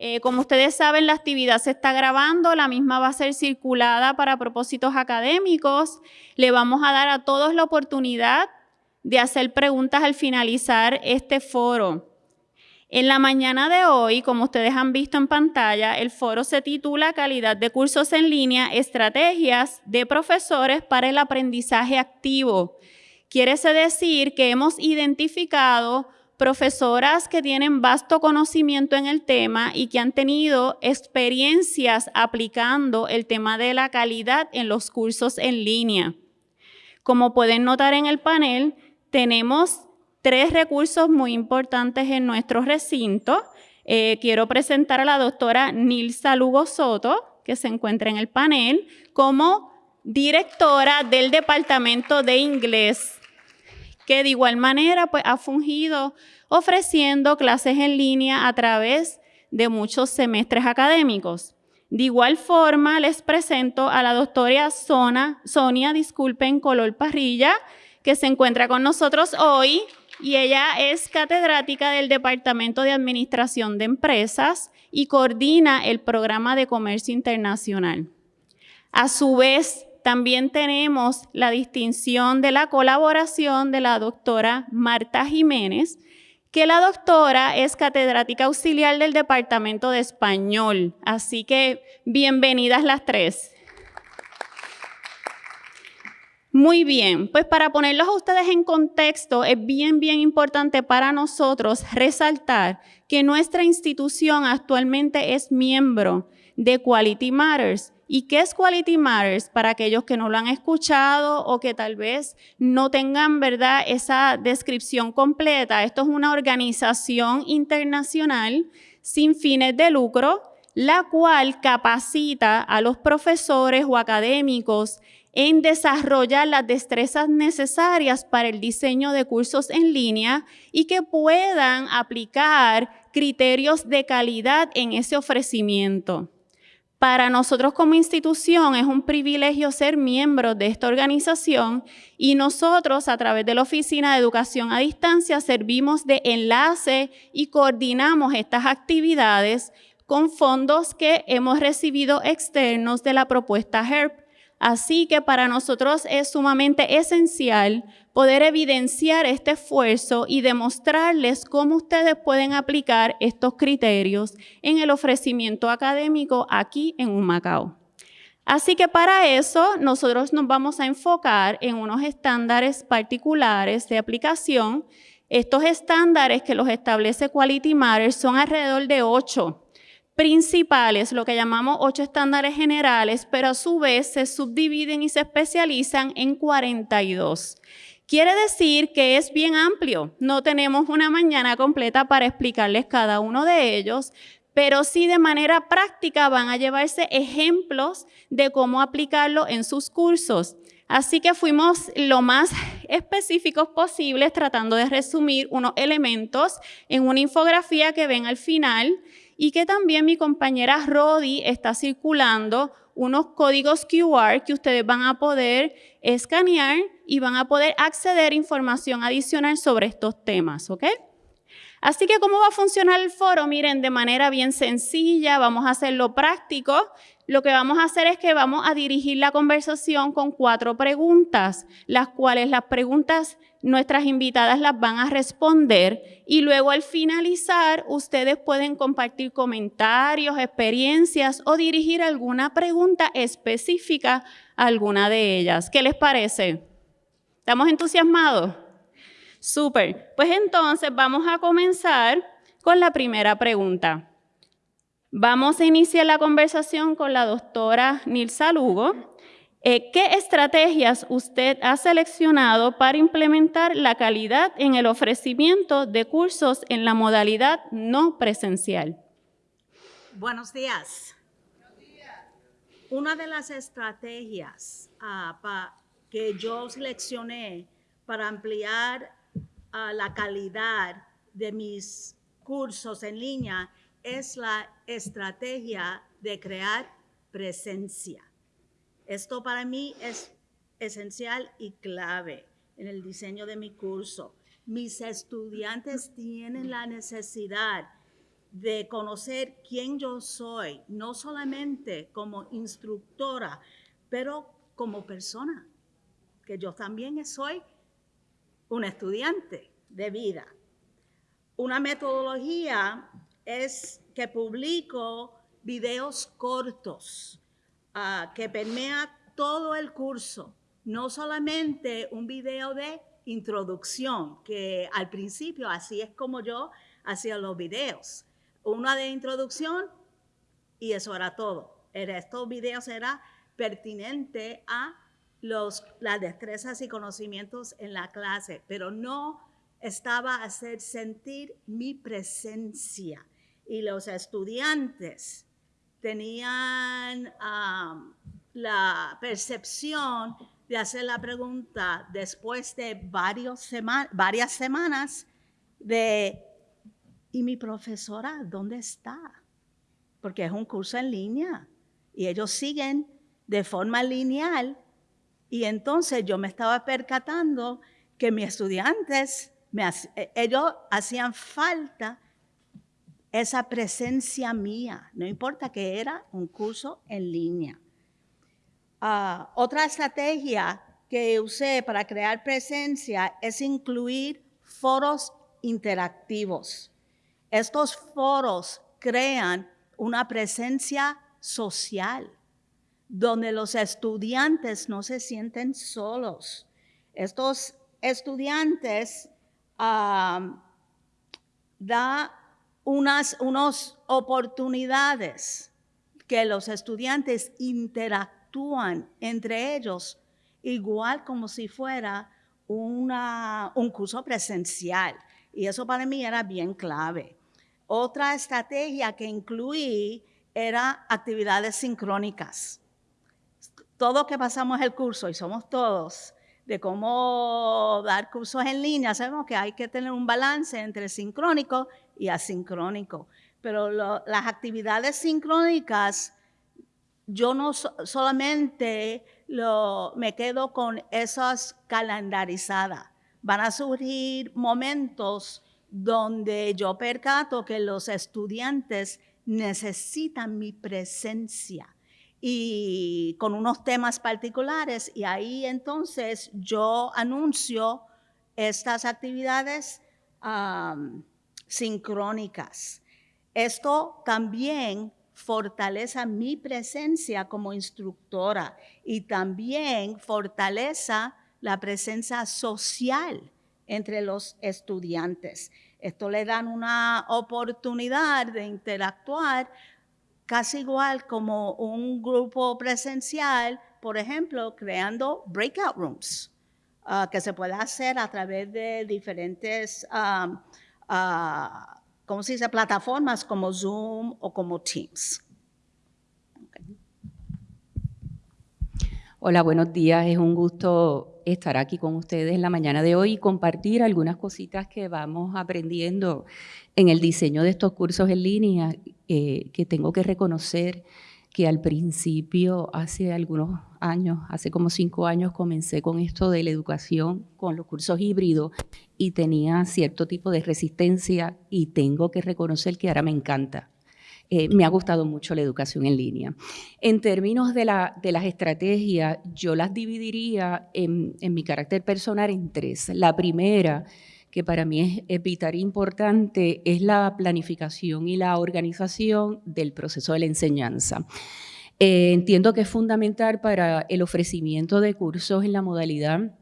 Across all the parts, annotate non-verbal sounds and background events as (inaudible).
Eh, como ustedes saben, la actividad se está grabando, la misma va a ser circulada para propósitos académicos. Le vamos a dar a todos la oportunidad de hacer preguntas al finalizar este foro. En la mañana de hoy, como ustedes han visto en pantalla, el foro se titula Calidad de cursos en línea, estrategias de profesores para el aprendizaje activo. Quiere decir que hemos identificado profesoras que tienen vasto conocimiento en el tema y que han tenido experiencias aplicando el tema de la calidad en los cursos en línea. Como pueden notar en el panel, tenemos tres recursos muy importantes en nuestro recinto. Eh, quiero presentar a la doctora Nilsa Lugo Soto, que se encuentra en el panel, como directora del Departamento de Inglés, que de igual manera pues, ha fungido ofreciendo clases en línea a través de muchos semestres académicos. De igual forma, les presento a la doctora Sonia, disculpen, Color Parrilla, que se encuentra con nosotros hoy y ella es catedrática del Departamento de Administración de Empresas y coordina el programa de comercio internacional. A su vez, también tenemos la distinción de la colaboración de la doctora Marta Jiménez, que la doctora es catedrática auxiliar del Departamento de Español. Así que bienvenidas las tres. Muy bien, pues para ponerlos a ustedes en contexto, es bien, bien importante para nosotros resaltar que nuestra institución actualmente es miembro de Quality Matters. ¿Y qué es Quality Matters? Para aquellos que no lo han escuchado o que tal vez no tengan, ¿verdad?, esa descripción completa. Esto es una organización internacional sin fines de lucro, la cual capacita a los profesores o académicos en desarrollar las destrezas necesarias para el diseño de cursos en línea y que puedan aplicar criterios de calidad en ese ofrecimiento. Para nosotros como institución es un privilegio ser miembros de esta organización y nosotros a través de la Oficina de Educación a Distancia servimos de enlace y coordinamos estas actividades con fondos que hemos recibido externos de la propuesta HERP Así que para nosotros es sumamente esencial poder evidenciar este esfuerzo y demostrarles cómo ustedes pueden aplicar estos criterios en el ofrecimiento académico aquí en Humacao. Así que para eso nosotros nos vamos a enfocar en unos estándares particulares de aplicación. Estos estándares que los establece Quality Matters son alrededor de ocho principales, lo que llamamos ocho estándares generales, pero a su vez se subdividen y se especializan en 42. Quiere decir que es bien amplio. No tenemos una mañana completa para explicarles cada uno de ellos, pero sí de manera práctica van a llevarse ejemplos de cómo aplicarlo en sus cursos. Así que fuimos lo más específicos posibles tratando de resumir unos elementos en una infografía que ven al final y que también mi compañera Rodi está circulando unos códigos QR que ustedes van a poder escanear y van a poder acceder información adicional sobre estos temas, ¿ok? Así que, ¿cómo va a funcionar el foro? Miren, de manera bien sencilla, vamos a hacerlo práctico. Lo que vamos a hacer es que vamos a dirigir la conversación con cuatro preguntas, las cuales las preguntas nuestras invitadas las van a responder y luego al finalizar ustedes pueden compartir comentarios, experiencias o dirigir alguna pregunta específica a alguna de ellas. ¿Qué les parece? ¿Estamos entusiasmados? Súper. Pues entonces vamos a comenzar con la primera pregunta. Vamos a iniciar la conversación con la doctora Nilsa Lugo. Eh, ¿Qué estrategias usted ha seleccionado para implementar la calidad en el ofrecimiento de cursos en la modalidad no presencial? Buenos días. Una de las estrategias ah, que yo seleccioné para ampliar la calidad de mis cursos en línea es la estrategia de crear presencia. Esto para mí es esencial y clave en el diseño de mi curso. Mis estudiantes tienen la necesidad de conocer quién yo soy, no solamente como instructora, pero como persona, que yo también soy un estudiante de vida. Una metodología es que publico videos cortos ah, que permea todo el curso, no solamente un video de introducción, que al principio así es como yo hacía los videos. Una de introducción y eso era todo. Estos videos era pertinente a los, las destrezas y conocimientos en la clase, pero no estaba a hacer sentir mi presencia. Y los estudiantes tenían la percepción de hacer la pregunta después de varios varias semanas de, ¿y mi profesora dónde está? Porque es un curso en línea y ellos siguen de forma lineal y entonces yo me estaba percatando que mis estudiantes, me, e, ellos hacían falta esa presencia mía, no importa que era un curso en línea. Ah, otra estrategia que usé para crear presencia es incluir foros interactivos. Estos foros crean una presencia social donde los estudiantes no se sienten solos. Estos estudiantes da unas oportunidades que los estudiantes interactúen actúan entre ellos igual como si fuera una, un curso presencial. Y eso para mí era bien clave. Otra estrategia que incluí era actividades sincrónicas. Todo que pasamos el curso, y somos todos, de cómo dar cursos en línea, sabemos que hay que tener un balance entre sincrónico y asincrónico. Pero las actividades sincrónicas yo no solamente me quedo con esas calendarizadas. Van a surgir momentos donde yo percato que los estudiantes necesitan mi presencia y con unos temas particulares y ahí entonces yo anuncio estas actividades sincrónicas. Esto también fortaleza mi presencia como instructora y también fortaleza la presencia social entre los estudiantes. Esto le dan una oportunidad de interactuar casi igual como un grupo presencial, por ejemplo, creando breakout rooms, ah, que se puede hacer a través de diferentes ah, ¿cómo se dice? Plataformas como Zoom o como Teams. Hola, buenos días. Es un gusto estar aquí con ustedes en la mañana de hoy y compartir algunas cositas que vamos aprendiendo en el diseño de estos cursos en línea, eh, que tengo que reconocer que al principio, hace algunos años, hace como cinco años, comencé con esto de la educación, con los cursos híbridos, y tenía cierto tipo de resistencia y tengo que reconocer que ahora me encanta. Eh, me ha gustado mucho la educación en línea. En términos de, la, de las estrategias, yo las dividiría en, mi carácter personal en tres. La primera que para mí es, vital e importante, es la planificación y la organización del proceso de la enseñanza. Eh, entiendo que es fundamental para el ofrecimiento de cursos en la modalidad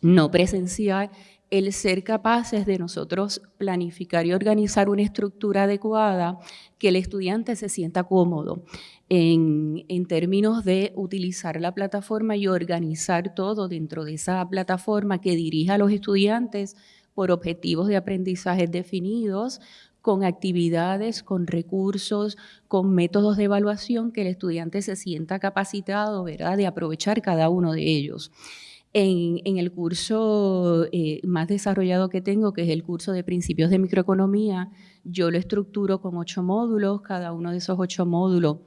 no presencial el ser capaces de nosotros planificar y organizar una estructura adecuada que el estudiante se sienta cómodo en, en, términos de utilizar la plataforma y organizar todo dentro de esa plataforma que dirija a los estudiantes por objetivos de aprendizaje definidos, con actividades, con recursos, con métodos de evaluación que el estudiante se sienta capacitado ¿verdad? de aprovechar cada uno de ellos. En, el curso eh, más desarrollado que tengo, que es el curso de principios de microeconomía, yo lo estructuro con ocho módulos, cada uno de esos ocho módulos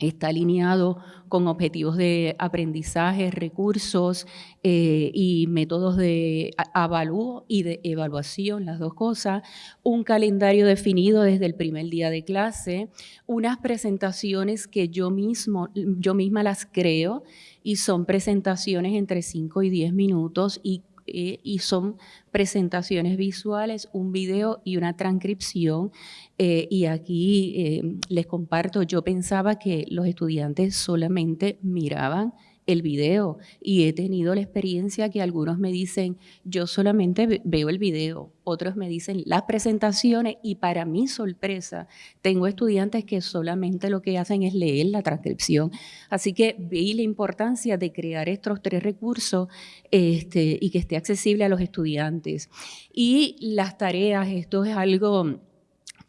está alineado con objetivos de aprendizaje, recursos eh, y métodos de avalúo y de evaluación, las dos cosas, un calendario definido desde el primer día de clase, unas presentaciones que yo, mismo, yo misma las creo y son presentaciones entre 5 y 10 minutos y eh, y son presentaciones visuales, un video y una transcripción. Eh, y aquí eh, les comparto, yo pensaba que los estudiantes solamente miraban el video y he tenido la experiencia que algunos me dicen, yo solamente veo el video, otros me dicen las presentaciones y para mi sorpresa tengo estudiantes que solamente lo que hacen es leer la transcripción. Así que vi la importancia de crear estos tres recursos este, y que esté accesible a los estudiantes. Y las tareas, esto es algo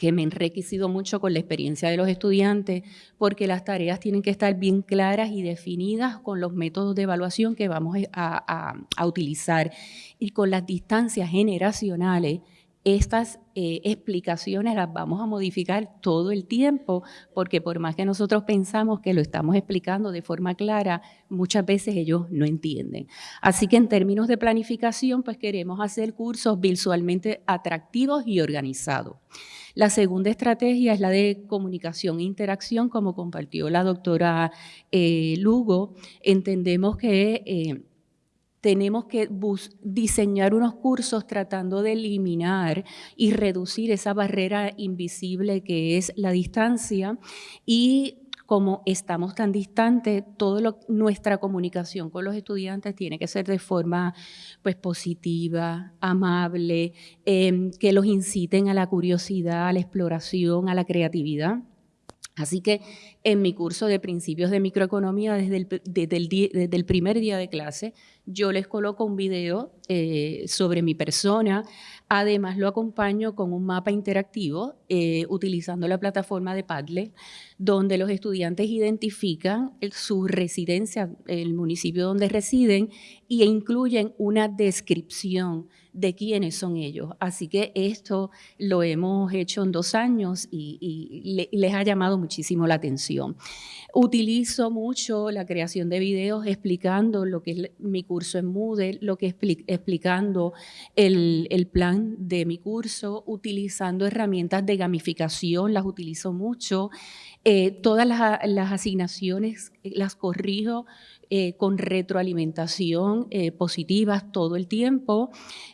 que me he enriquecido mucho con la experiencia de los estudiantes, porque las tareas tienen que estar bien claras y definidas con los métodos de evaluación que vamos a, utilizar y con las distancias generacionales estas eh, explicaciones las vamos a modificar todo el tiempo, porque por más que nosotros pensamos que lo estamos explicando de forma clara, muchas veces ellos no entienden. Así que en términos de planificación, pues queremos hacer cursos visualmente atractivos y organizados. La segunda estrategia es la de comunicación e interacción, como compartió la doctora eh, Lugo. Entendemos que... Eh, tenemos que diseñar unos cursos tratando de eliminar y reducir esa barrera invisible que es la distancia y como estamos tan distantes, toda nuestra comunicación con los estudiantes tiene que ser de forma pues, positiva, amable, em, que los inciten a la curiosidad, a la exploración, a la creatividad. Así que en mi curso de principios de microeconomía, desde el, desde el, primer día de clase, yo les coloco un video eh, sobre mi persona, además lo acompaño con un mapa interactivo eh, utilizando la plataforma de Padlet, donde los estudiantes identifican su residencia, el municipio donde residen, e incluyen una descripción de quiénes son ellos. Así que esto lo hemos hecho en dos años y, les ha llamado muchísimo la atención. Utilizo mucho la creación de videos explicando lo que es mi curso en Moodle, lo que explicando el, plan de mi curso, utilizando herramientas de gamificación, las utilizo mucho. Eh, todas las asignaciones las corrijo eh, con retroalimentación eh, positiva todo el tiempo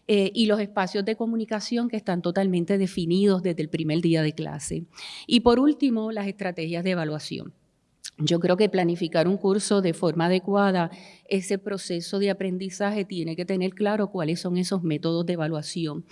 eh, y los espacios de comunicación que están totalmente definidos desde el primer día de clase. Y por último, las estrategias de evaluación. Yo creo que planificar un curso de forma adecuada, ese proceso de aprendizaje tiene que tener claro cuáles son esos métodos de evaluación.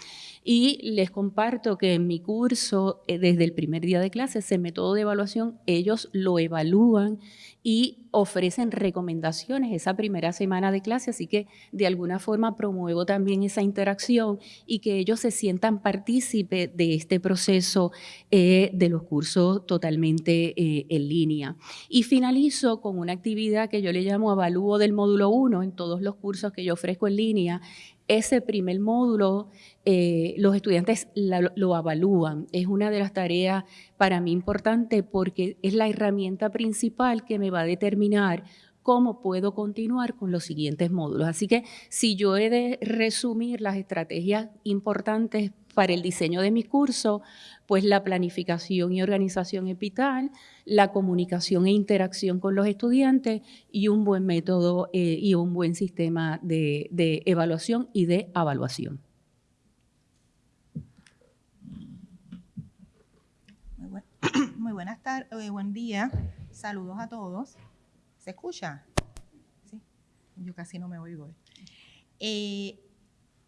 Y les comparto que en mi curso, desde el primer día de clase, ese método de evaluación, ellos lo evalúan y ofrecen recomendaciones esa primera semana de clase, así que de alguna forma promuevo también esa interacción y que ellos se sientan partícipes de este proceso eh, de los cursos totalmente eh, en línea. Y finalizo con una actividad que yo le llamo avalúo del módulo 1 en todos los cursos que yo ofrezco en línea, ese primer módulo eh, los estudiantes lo avalúan. Es una de las tareas para mí importante porque es la herramienta principal que me va a determinar cómo puedo continuar con los siguientes módulos. Así que si yo he de resumir las estrategias importantes para el diseño de mi curso, pues la planificación y organización es la comunicación e interacción con los estudiantes y un buen método eh, y un buen sistema de, evaluación y de evaluación. (coughs) Muy, buenas tardes, eh, buen día, saludos a todos. ¿Se escucha? Sí, yo casi no me oigo. Eh,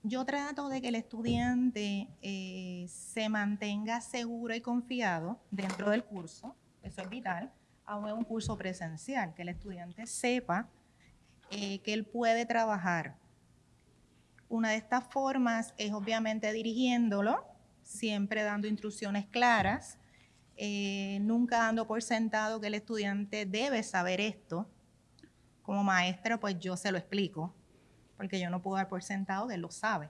yo trato de que el estudiante eh, se mantenga seguro y confiado dentro del curso, eso es vital, aún es un curso presencial, que el estudiante sepa eh, que él puede trabajar. Una de estas formas es obviamente dirigiéndolo, siempre dando instrucciones claras, eh, nunca dando por sentado que el estudiante debe saber esto. Como maestra, pues yo se lo explico, porque yo no puedo dar por sentado que lo sabe.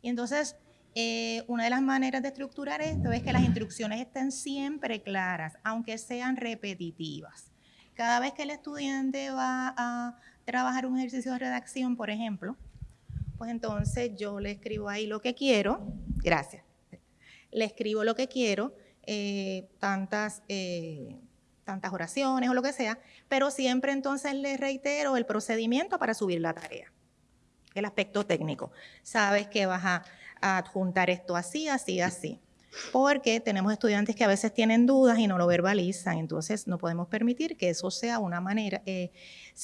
Y entonces, eh, una de las maneras de estructurar esto es que las instrucciones estén siempre claras, aunque sean repetitivas. Cada vez que el estudiante va a trabajar un ejercicio de redacción, por ejemplo, pues entonces yo le escribo ahí lo que quiero, gracias, le escribo lo que quiero, eh, tantas, eh, tantas oraciones o lo que sea, pero siempre entonces le reitero el procedimiento para subir la tarea, el aspecto técnico. Sabes que vas a, adjuntar esto así, así, así porque tenemos estudiantes que a veces tienen dudas y no lo verbalizan, entonces no podemos permitir que eso sea una manera, eh,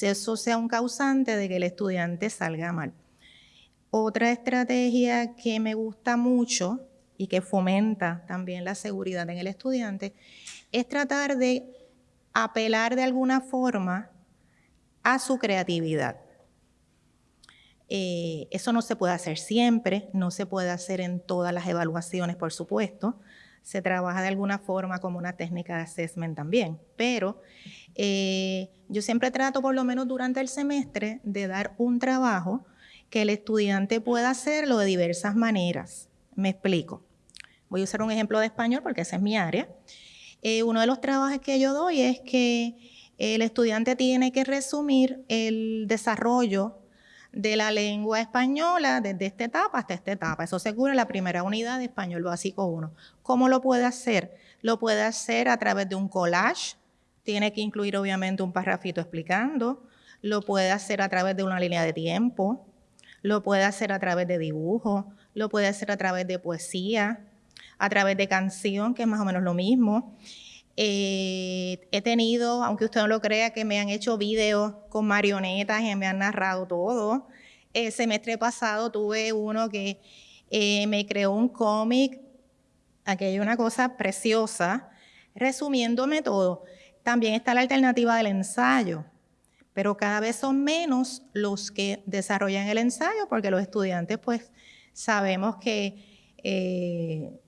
eso sea un causante de que el estudiante salga mal. Otra estrategia que me gusta mucho y que fomenta también la seguridad en el estudiante es tratar de apelar de alguna forma a su creatividad. Eh, eso no se puede hacer siempre, no se puede hacer en todas las evaluaciones, por supuesto. Se trabaja de alguna forma como una técnica de assessment también, pero eh, yo siempre trato, por lo menos durante el semestre, de dar un trabajo que el estudiante pueda hacerlo de diversas maneras. Me explico. Voy a usar un ejemplo de español porque esa es mi área. Eh, uno de los trabajos que yo doy es que el estudiante tiene que resumir el desarrollo de la lengua española desde esta etapa hasta esta etapa. Eso se cubre en la primera unidad de español básico 1. ¿Cómo lo puede hacer? Lo puede hacer a través de un collage. Tiene que incluir obviamente un parrafito explicando. Lo puede hacer a través de una línea de tiempo lo puede hacer a través de dibujo, lo puede hacer a través de poesía, a través de canción, que es más o menos lo mismo. Eh, he tenido, aunque usted no lo crea, que me han hecho videos con marionetas y me han narrado todo. El semestre pasado tuve uno que eh, me creó un cómic, aquello una cosa preciosa, resumiéndome todo. También está la alternativa del ensayo pero cada vez son menos los que desarrollan el ensayo porque los estudiantes pues sabemos que eh,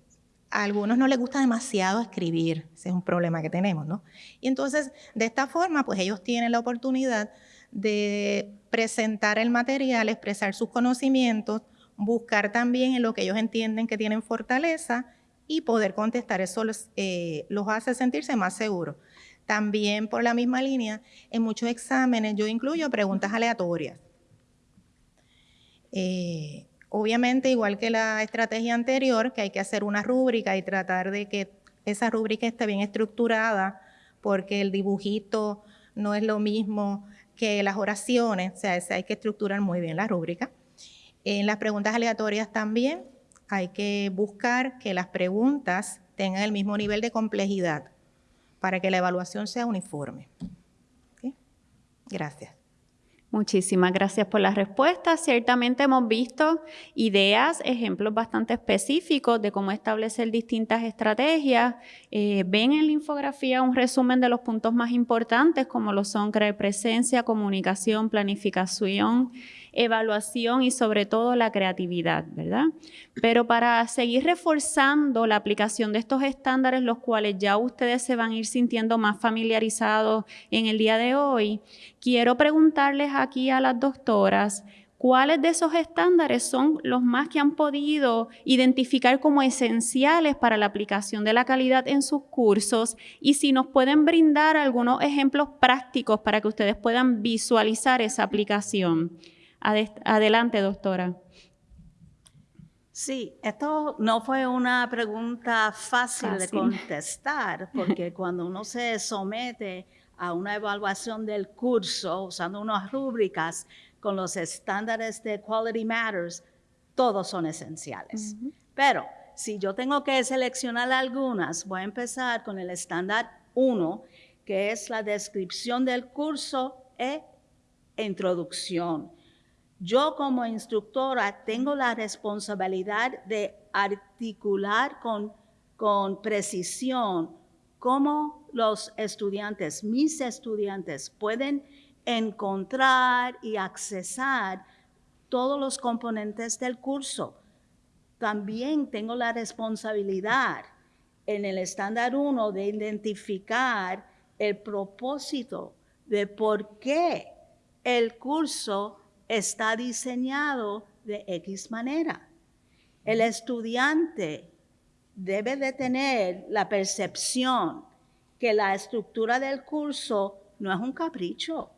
a algunos no les gusta demasiado escribir, ese es un problema que tenemos, ¿no? Y entonces de esta forma pues ellos tienen la oportunidad de presentar el material, expresar sus conocimientos, buscar también en lo que ellos entienden que tienen fortaleza y poder contestar. Eso los, eh, hace sentirse más seguros. También por la misma línea, en muchos exámenes yo incluyo preguntas aleatorias. Eh, obviamente, igual que la estrategia anterior, que hay que hacer una rúbrica y tratar de que esa rúbrica esté bien estructurada, porque el dibujito no es lo mismo que las oraciones, o sea, hay que estructurar muy bien la rúbrica. En las preguntas aleatorias también hay que buscar que las preguntas tengan el mismo nivel de complejidad para que la evaluación sea uniforme. Gracias. Muchísimas gracias por las respuestas. Ciertamente hemos visto ideas, ejemplos bastante específicos de cómo establecer distintas estrategias. Eh, ven en la infografía un resumen de los puntos más importantes, como lo son crear presencia, comunicación, planificación, evaluación y sobre todo la creatividad, ¿verdad? Pero para seguir reforzando la aplicación de estos estándares, los cuales ya ustedes se van a ir sintiendo más familiarizados en el día de hoy, quiero preguntarles aquí a las doctoras, ¿Cuáles de esos estándares son los más que han podido identificar como esenciales para la aplicación de la calidad en sus cursos? Y si nos pueden brindar algunos ejemplos prácticos para que ustedes puedan visualizar esa aplicación. Adelante, doctora. Sí, esto no fue una pregunta fácil, de contestar, porque (laughs) cuando uno se somete a una evaluación del curso usando unas rúbricas con los estándares de Quality Matters, todos son esenciales. Pero si yo tengo que seleccionar algunas, voy a empezar con el estándar 1, que es la descripción del curso e introducción. Yo como instructora tengo la responsabilidad de articular con, con precisión cómo los estudiantes, mis estudiantes, pueden encontrar y accesar todos los componentes del curso. También tengo la responsabilidad en el estándar 1 de identificar el propósito de por qué el curso está diseñado de X manera. El estudiante debe de tener la percepción que la estructura del curso no es un capricho,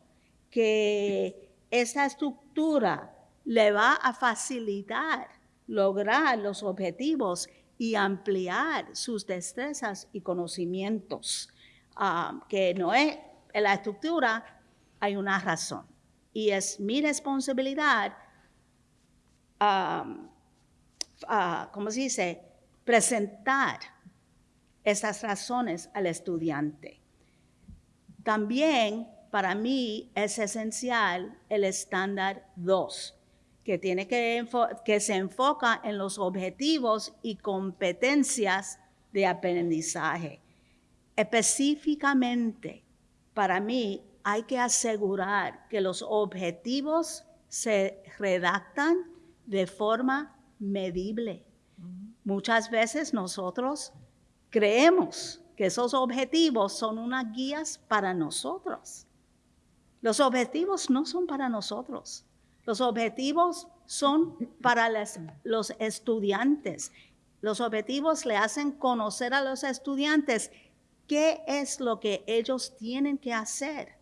que esta estructura le va a facilitar lograr los objetivos y ampliar sus destrezas y conocimientos, ah, que no es en la estructura, hay una razón. Y es mi responsabilidad, um, ¿cómo se dice?, presentar esas razones al estudiante. También para mí es esencial el estándar 2, que, tiene que, que se enfoca en los objetivos y competencias de aprendizaje. Específicamente, para mí hay que asegurar que los objetivos se redactan de forma medible. Muchas veces nosotros creemos que esos objetivos son unas guías para nosotros. Los objetivos no son para nosotros. Los objetivos son para los estudiantes. Los objetivos le hacen conocer a los estudiantes qué es lo que ellos tienen que hacer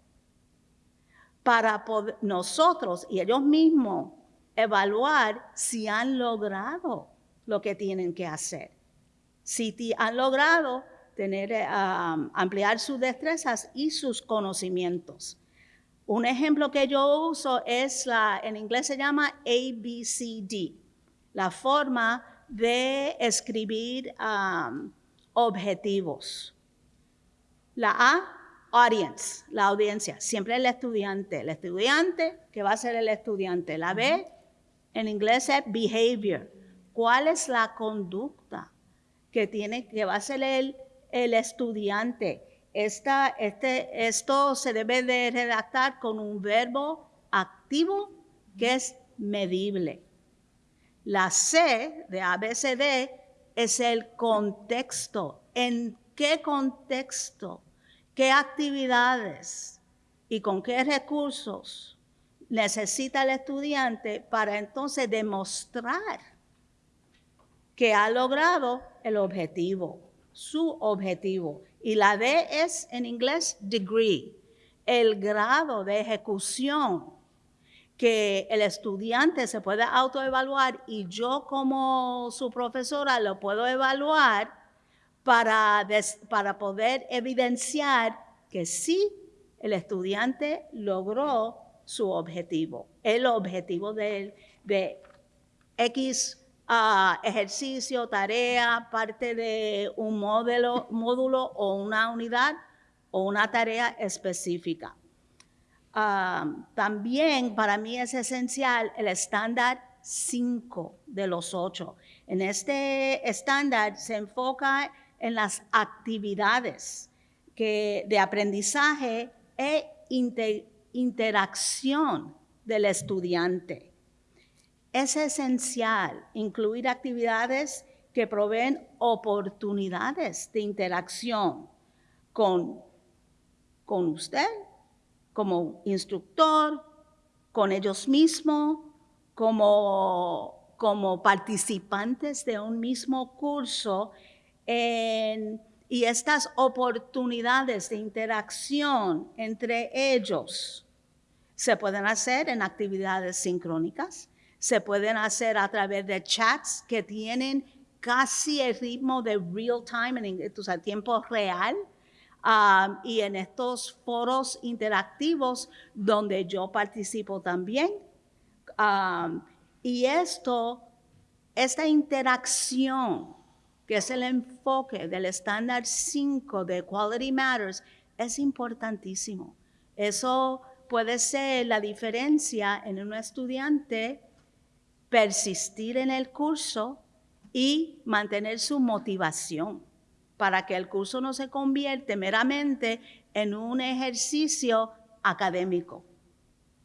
para nosotros y ellos mismos evaluar si han logrado lo que tienen que hacer. Si han logrado tener, eh, ampliar sus destrezas y sus conocimientos. Un ejemplo que yo uso es la, en inglés se llama ABCD, la forma de escribir objetivos. La A, audience, la audiencia, siempre el estudiante. El estudiante, que va a ser el estudiante. La B, en inglés es behavior. ¿Cuál es la conducta que tiene, que va a ser el, estudiante? Esta, este, esto se debe de redactar con un verbo activo que es medible. La C de ABCD es el contexto. ¿En qué contexto? ¿Qué actividades y con qué recursos necesita el estudiante para entonces demostrar que ha logrado el objetivo, su objetivo? Y la D es en inglés degree, el grado de ejecución que el estudiante se puede autoevaluar y yo como su profesora lo puedo evaluar para, para poder evidenciar que sí, el estudiante logró su objetivo, el objetivo de, X ejercicio, tarea, parte de un módulo, módulo o una unidad o una tarea específica. también para mí es esencial el estándar 5 de los 8. En este estándar se enfoca en las actividades de aprendizaje e interacción del estudiante. Es esencial incluir actividades que proveen oportunidades de interacción con, con usted como instructor, con ellos mismos, como, como participantes de un mismo curso y estas oportunidades de interacción entre ellos se pueden hacer en actividades sincrónicas, se pueden hacer a través de chats que tienen casi el ritmo de real time, en o tiempo real, um, y en estos foros interactivos donde yo participo también. Um, y esto, esta interacción, que es el enfoque del estándar 5 de Quality Matters, es importantísimo. Eso puede ser la diferencia en un estudiante persistir en el curso y mantener su motivación para que el curso no se convierta meramente en un ejercicio académico.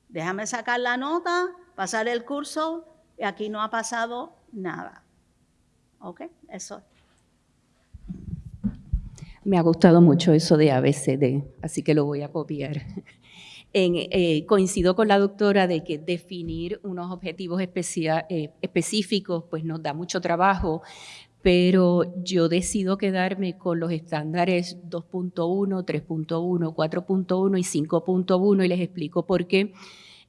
Déjame sacar la nota, pasar el curso y aquí no ha pasado nada. ¿Ok? Eso. Me ha gustado mucho eso de ABCD, así que lo voy a copiar. (laughs) Eh, coincido con la doctora de que definir unos objetivos eh, específicos pues nos da mucho trabajo, pero yo decido quedarme con los estándares 2.1, 3.1, 4.1 y 5.1 y les explico por qué.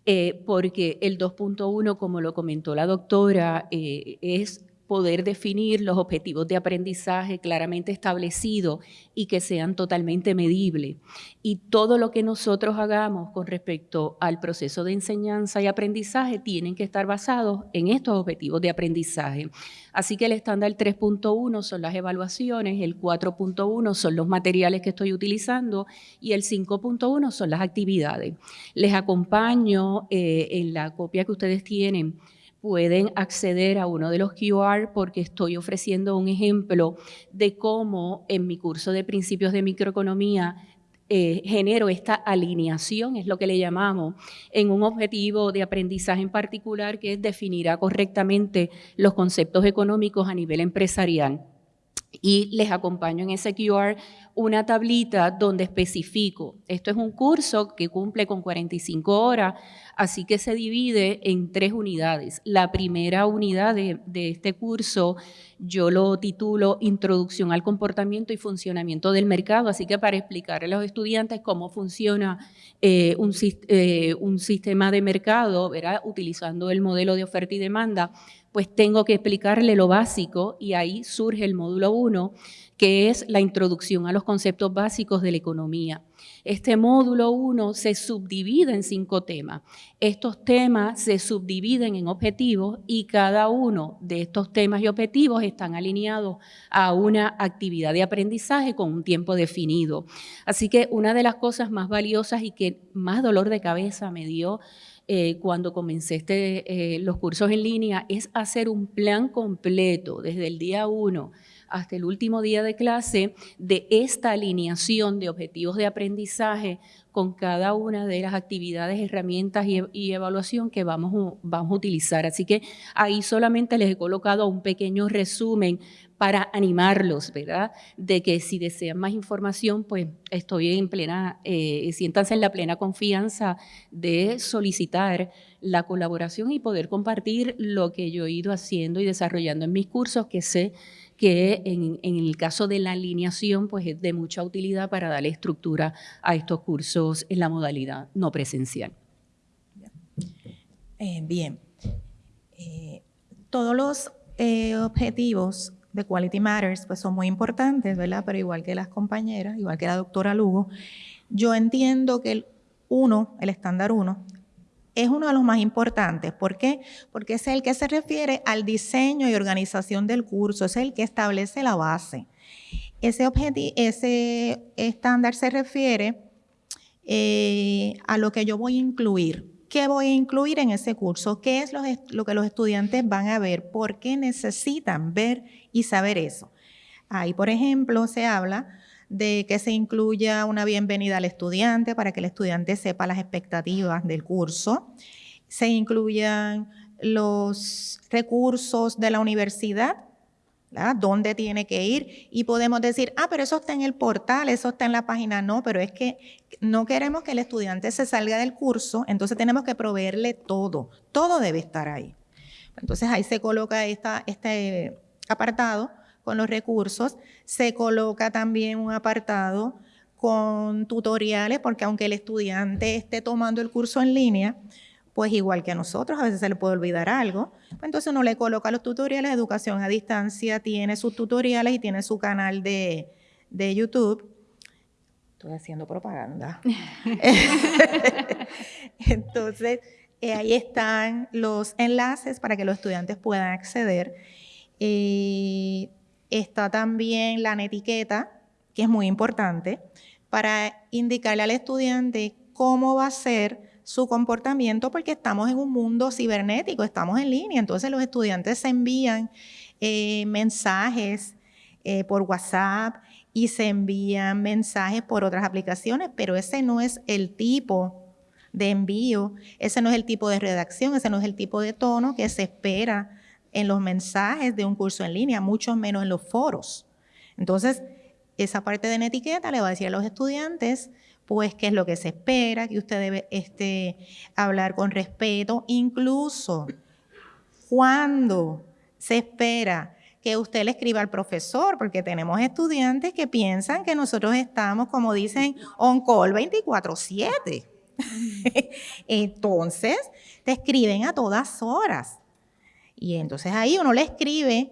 Eh, porque el 2.1, como lo comentó la doctora, es poder definir los objetivos de aprendizaje claramente establecidos y que sean totalmente medibles. Y todo lo que nosotros hagamos con respecto al proceso de enseñanza y aprendizaje tienen que estar basados en estos objetivos de aprendizaje. Así que el estándar 3.1 son las evaluaciones, el 4.1 son los materiales que estoy utilizando y el 5.1 son las actividades. Les acompaño eh, en la copia que ustedes tienen pueden acceder a uno de los QR porque estoy ofreciendo un ejemplo de cómo en mi curso de principios de microeconomía eh, genero esta alineación, es lo que le llamamos, en un objetivo de aprendizaje en particular que es definirá correctamente los conceptos económicos a nivel empresarial y les acompaño en ese QR una tablita donde especifico, esto es un curso que cumple con 45 horas, así que se divide en tres unidades. La primera unidad de, este curso yo lo titulo Introducción al comportamiento y funcionamiento del mercado, así que para explicar a los estudiantes cómo funciona eh, un, eh, un, sistema de mercado, ¿verdad? utilizando el modelo de oferta y demanda, pues tengo que explicarle lo básico y ahí surge el módulo 1, que es la introducción a los conceptos básicos de la economía. Este módulo 1 se subdivide en cinco temas. Estos temas se subdividen en objetivos y cada uno de estos temas y objetivos están alineados a una actividad de aprendizaje con un tiempo definido. Así que una de las cosas más valiosas y que más dolor de cabeza me dio eh, cuando comencé este, eh, los cursos en línea es hacer un plan completo desde el día uno hasta el último día de clase de esta alineación de objetivos de aprendizaje con cada una de las actividades, herramientas y, y, evaluación que vamos, vamos a utilizar. Así que ahí solamente les he colocado un pequeño resumen para animarlos, ¿verdad? De que si desean más información, pues estoy en plena, eh, siéntanse en la plena confianza de solicitar la colaboración y poder compartir lo que yo he ido haciendo y desarrollando en mis cursos, que sé que en, el caso de la alineación, pues es de mucha utilidad para darle estructura a estos cursos en la modalidad no presencial. Eh, bien. Eh, todos los objetivos de Quality Matters, pues son muy importantes, ¿verdad? Pero igual que las compañeras, igual que la doctora Lugo, yo entiendo que el 1, el estándar 1, es uno de los más importantes. ¿Por qué? Porque es el que se refiere al diseño y organización del curso, es el que establece la base. Ese, ese estándar se refiere eh, a lo que yo voy a incluir. ¿Qué voy a incluir en ese curso? ¿Qué es lo, que los estudiantes van a ver? ¿Por qué necesitan ver y saber eso? Ahí, por ejemplo, se habla de que se incluya una bienvenida al estudiante para que el estudiante sepa las expectativas del curso. Se incluyan los recursos de la universidad ¿Dónde tiene que ir? Y podemos decir, ah, pero eso está en el portal, eso está en la página. No, pero es que no queremos que el estudiante se salga del curso, entonces tenemos que proveerle todo. Todo debe estar ahí. Entonces ahí se coloca esta, este apartado con los recursos. Se coloca también un apartado con tutoriales, porque aunque el estudiante esté tomando el curso en línea, pues igual que a nosotros, a veces se le puede olvidar algo. Pues entonces uno le coloca los tutoriales, educación a distancia, tiene sus tutoriales y tiene su canal de, YouTube. Estoy haciendo propaganda. (laughs) entonces, eh, ahí están los enlaces para que los estudiantes puedan acceder. Está también la etiqueta, que es muy importante, para indicarle al estudiante cómo va a ser su comportamiento porque estamos en un mundo cibernético, estamos en línea, entonces los estudiantes se envían eh, mensajes eh, por WhatsApp y se envían mensajes por otras aplicaciones, pero ese no es el tipo de envío, ese no es el tipo de redacción, ese no es el tipo de tono que se espera en los mensajes de un curso en línea, mucho menos en los foros. Entonces, esa parte de la etiqueta le va a decir a los estudiantes pues qué es lo que se espera, que usted debe este, hablar con respeto, incluso cuando se espera que usted le escriba al profesor, porque tenemos estudiantes que piensan que nosotros estamos, como dicen, on call 24/7. (laughs) entonces, te escriben a todas horas. Y entonces ahí uno le escribe.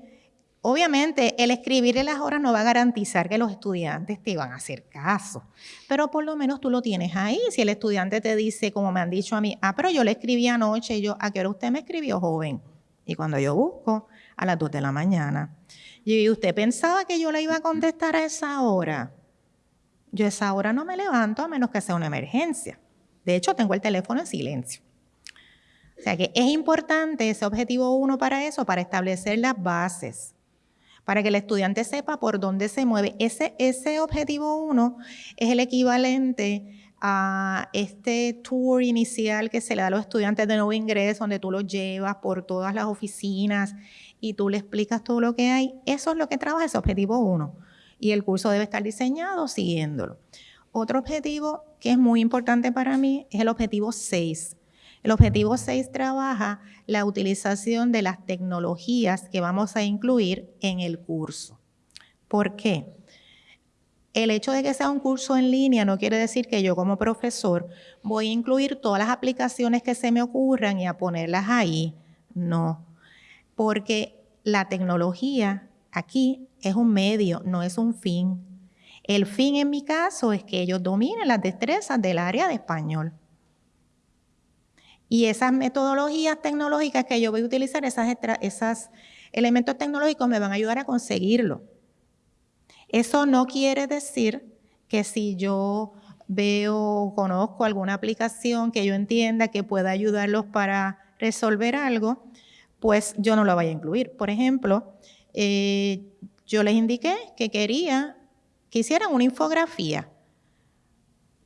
Obviamente, el escribirle las horas no va a garantizar que los estudiantes te van a hacer caso, pero por lo menos tú lo tienes ahí. Si el estudiante te dice, como me han dicho a mí, ah, pero yo le escribí anoche, y yo, ¿a qué hora usted me escribió, joven? Y cuando yo busco, a las 2 de la mañana. Y usted pensaba que yo le iba a contestar a esa hora. Yo a esa hora no me levanto a menos que sea una emergencia. De hecho, tengo el teléfono en silencio. O sea que es importante ese objetivo uno para eso, para establecer las bases, para que el estudiante sepa por dónde se mueve. Ese, ese objetivo uno es el equivalente a este tour inicial que se le da a los estudiantes de nuevo ingreso, donde tú los llevas por todas las oficinas y tú le explicas todo lo que hay. Eso es lo que trabaja ese objetivo 1 y el curso debe estar diseñado siguiéndolo. Otro objetivo que es muy importante para mí es el objetivo 6. El objetivo 6 trabaja la utilización de las tecnologías que vamos a incluir en el curso. ¿Por qué? El hecho de que sea un curso en línea no quiere decir que yo como profesor voy a incluir todas las aplicaciones que se me ocurran y a ponerlas ahí. No, porque la tecnología aquí es un medio, no es un fin. El fin en mi caso es que ellos dominen las destrezas del área de español. Y esas metodologías tecnológicas que yo voy a utilizar, esos elementos tecnológicos me van a ayudar a conseguirlo. Eso no quiere decir que si yo veo o conozco alguna aplicación que yo entienda que pueda ayudarlos para resolver algo, pues yo no la vaya a incluir. Por ejemplo, eh, yo les indiqué que quería que hicieran una infografía,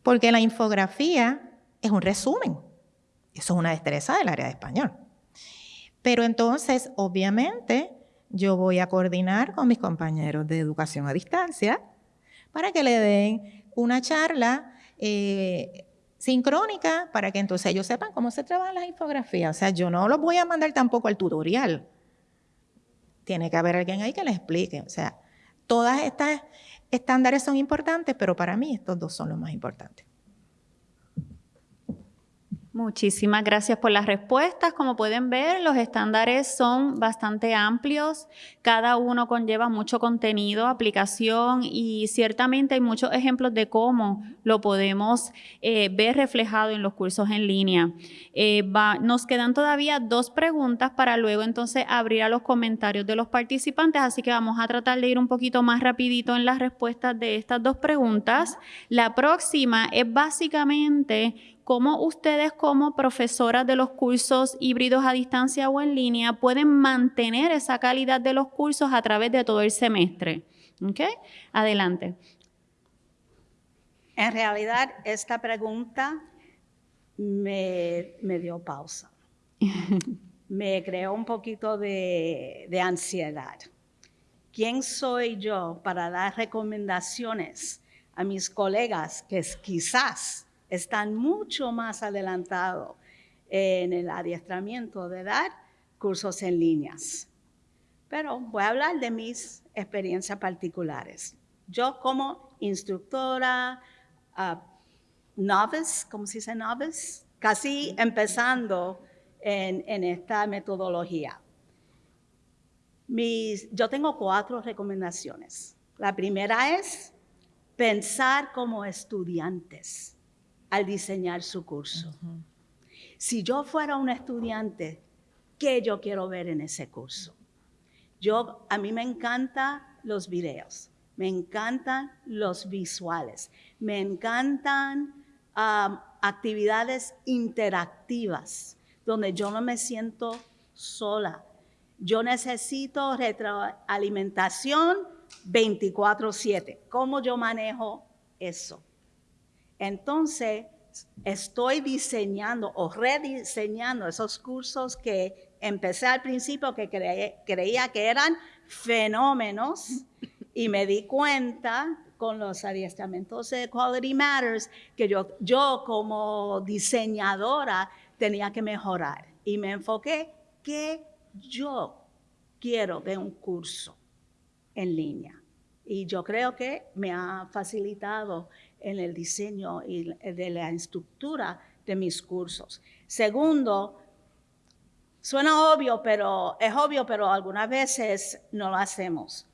porque la infografía es un resumen. Eso es una destreza del área de español. Pero entonces, obviamente, yo voy a coordinar con mis compañeros de educación a distancia para que le den una charla eh, sincrónica para que entonces ellos sepan cómo se trabajan las infografías. O sea, yo no los voy a mandar tampoco al tutorial. Tiene que haber alguien ahí que les explique. O sea, todas estas estándares son importantes, pero para mí estos dos son los más importantes. Muchísimas gracias por las respuestas. Como pueden ver, los estándares son bastante amplios. Cada uno conlleva mucho contenido, aplicación y ciertamente hay muchos ejemplos de cómo lo podemos eh, ver reflejado en los cursos en línea. Eh, nos quedan todavía dos preguntas para luego entonces abrir a los comentarios de los participantes, así que vamos a tratar de ir un poquito más rapidito en las respuestas de estas dos preguntas. La próxima es básicamente cómo ustedes como profesoras de los cursos híbridos a distancia o en línea pueden mantener esa calidad de los cursos a través de todo el semestre. ¿Ok? Adelante. En realidad, esta pregunta me, dio pausa. (laughs) me creó un poquito de, de ansiedad. ¿Quién soy yo para dar recomendaciones a mis colegas que quizás están mucho más adelantados en el adiestramiento de dar cursos en líneas. Pero voy a hablar de mis experiencias particulares. Yo como instructora, uh, novice, ¿cómo se dice novice? Casi empezando en, esta metodología. yo tengo cuatro recomendaciones. La primera es pensar como estudiantes al diseñar su curso. Si yo fuera un estudiante, ¿qué yo quiero ver en ese curso? Yo, a mí me encantan los videos, me encantan los visuales, me encantan actividades interactivas donde yo no me siento sola. Yo necesito retroalimentación 24/7. ¿Cómo yo manejo eso? Entonces, estoy diseñando o rediseñando esos cursos que empecé al principio que creía que eran fenómenos y me di cuenta con los adiestramientos de Quality Matters que yo, yo como diseñadora tenía que mejorar y me enfoqué que yo quiero de un curso. en línea. Y yo creo que me ha facilitado en el diseño y de la estructura de mis cursos. Segundo, suena obvio, pero es obvio, pero algunas veces no lo hacemos.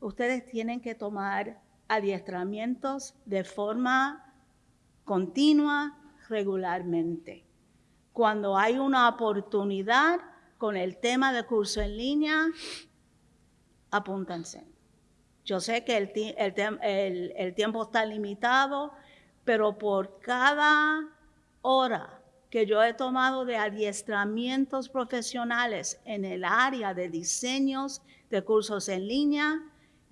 Ustedes tienen que tomar adiestramientos de forma continua, regularmente. Cuando hay una oportunidad con el tema de curso en línea, apúntense. Yo sé que el, el tiempo está limitado, pero por cada hora que yo he tomado de adiestramientos profesionales en el área de diseños de cursos en línea,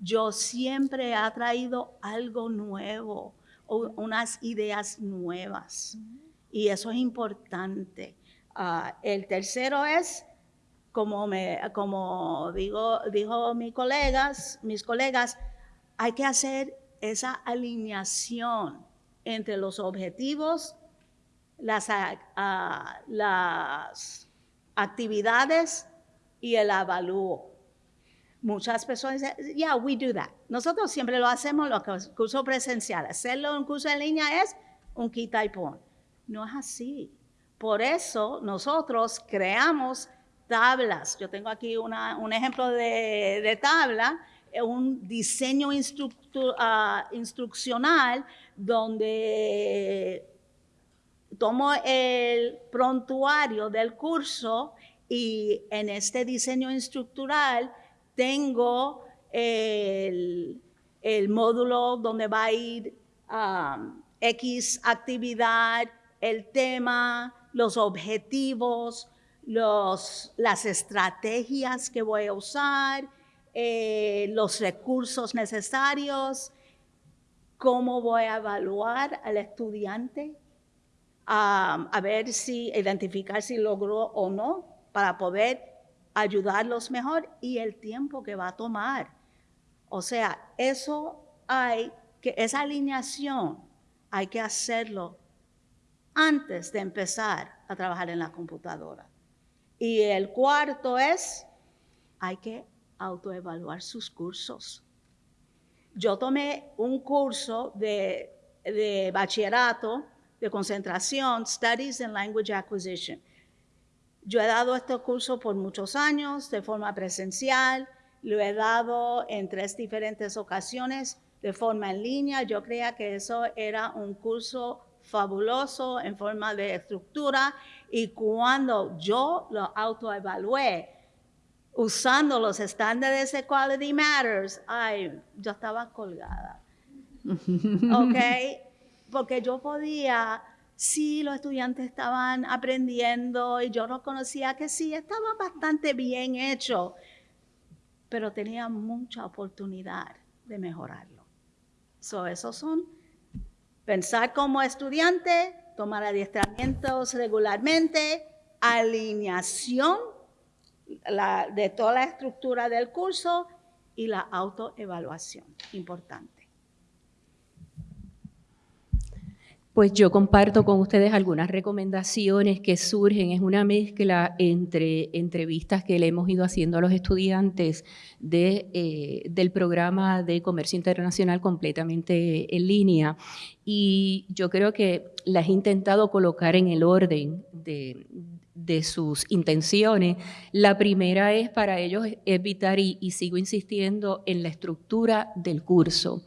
yo siempre he traído algo nuevo, unas ideas nuevas. Y eso es importante. Ah, el tercero es, como, me, como digo, dijo mis colegas, mis colegas, hay que hacer esa alineación entre los objetivos, las, las actividades y el avalúo. Muchas personas dicen, yeah, we do that. Nosotros siempre lo hacemos los cursos presenciales. Hacerlo en curso en línea es un quita y pon. No es así. Por eso nosotros creamos tablas. Yo tengo aquí un ejemplo de, tabla, eh, un diseño ah, instruccional donde tomo el prontuario del curso y en este diseño instructural tengo el, módulo donde va a ir X actividad, el tema, los objetivos, los, las estrategias que voy a usar, eh, los recursos necesarios, cómo voy a evaluar al estudiante, a ver si, identificar si logró o no, para poder ayudarlos mejor y el tiempo que va a tomar. O sea, eso hay que, esa alineación hay que hacerlo antes de empezar a trabajar en la computadora. Y el cuarto es, hay que autoevaluar sus cursos. Yo tomé un curso de, de bachillerato de concentración, Studies in Language Acquisition. Yo he dado este curso por muchos años de forma presencial, lo he dado en tres diferentes ocasiones de forma en línea. Yo creía que eso era un curso fabuloso en forma de estructura y cuando yo lo autoevalué usando los estándares de Quality Matters, ay, yo estaba colgada. (laughs) ¿Ok? Porque yo podía sí, los estudiantes estaban aprendiendo y yo reconocía que sí, estaba bastante bien hecho, pero tenía mucha oportunidad de mejorarlo. So, esos son pensar como estudiante, tomar adiestramientos regularmente, alineación de toda la estructura del curso y la autoevaluación, importante. Pues yo comparto con ustedes algunas recomendaciones que surgen. Es una mezcla entre entrevistas que le hemos ido haciendo a los estudiantes eh, del programa de comercio internacional completamente en línea. Y yo creo que las he intentado colocar en el orden de, sus intenciones. La primera es para ellos evitar, y sigo insistiendo, en la estructura del curso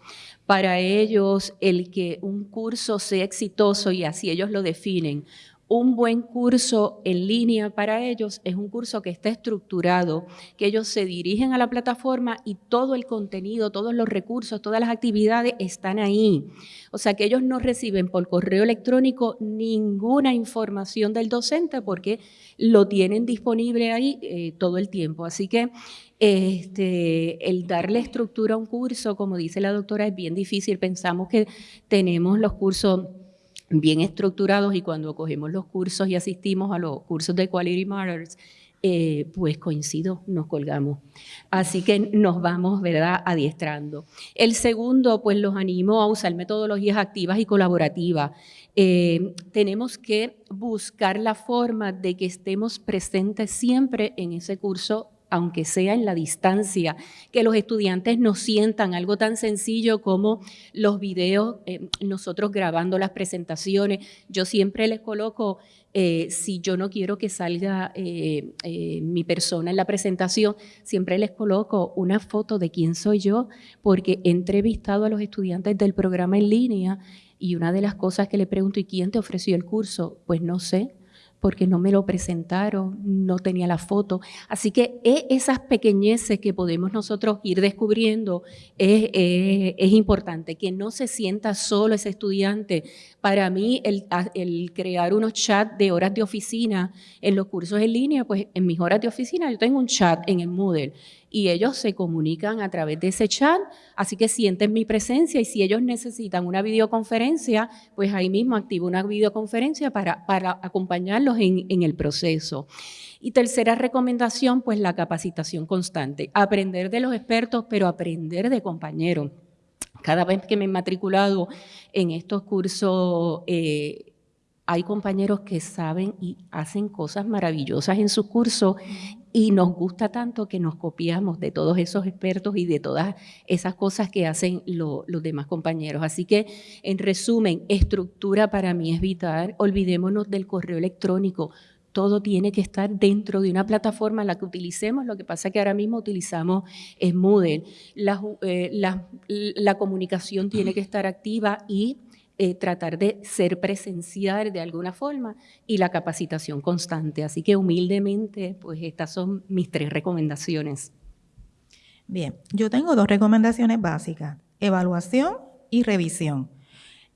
para ellos el que un curso sea exitoso y así ellos lo definen. Un buen curso en línea para ellos es un curso que está estructurado, que ellos se dirigen a la plataforma y todo el contenido, todos los recursos, todas las actividades están ahí. O sea que ellos no reciben por correo electrónico ninguna información del docente porque lo tienen disponible ahí eh, todo el tiempo. Así que este, el darle estructura a un curso, como dice la doctora, es bien difícil. Pensamos que tenemos los cursos bien estructurados y cuando cogemos los cursos y asistimos a los cursos de Quality Matters, eh, pues coincido, nos colgamos. Así que nos vamos, ¿verdad?, adiestrando. El segundo, pues los animo a usar metodologías activas y colaborativas. Eh, tenemos que buscar la forma de que estemos presentes siempre en ese curso aunque sea en la distancia, que los estudiantes nos sientan algo tan sencillo como los videos, eh, nosotros grabando las presentaciones. Yo siempre les coloco, eh, si yo no quiero que salga eh, mi persona en la presentación, siempre les coloco una foto de quién soy yo, porque he entrevistado a los estudiantes del programa en línea y una de las cosas que le pregunto, ¿y quién te ofreció el curso? Pues no sé, porque no me lo presentaron, no tenía la foto. Así que esas pequeñeces que podemos nosotros ir descubriendo es, es, importante, que no se sienta solo ese estudiante. Para mí, el, crear unos chats de horas de oficina en los cursos en línea, pues en mis horas de oficina yo tengo un chat en el Moodle y ellos se comunican a través de ese chat, así que sienten mi presencia y si ellos necesitan una videoconferencia, pues ahí mismo activo una videoconferencia para, para acompañarlos en, en el proceso. Y tercera recomendación, pues la capacitación constante. Aprender de los expertos, pero aprender de compañeros. Cada vez que me he matriculado en estos cursos, eh, hay compañeros que saben y hacen cosas maravillosas en sus cursos y nos gusta tanto que nos copiamos de todos esos expertos y de todas esas cosas que hacen los demás compañeros. Así que, en resumen, estructura para mí es vital. Olvidémonos del correo electrónico. Todo tiene que estar dentro de una plataforma en la que utilicemos. Lo que pasa es que ahora mismo utilizamos Moodle. La, eh, la comunicación tiene que estar activa y eh, tratar de ser presencial de alguna forma y la capacitación constante. Así que humildemente, pues estas son mis tres recomendaciones. Bien, yo tengo dos recomendaciones básicas, evaluación y revisión.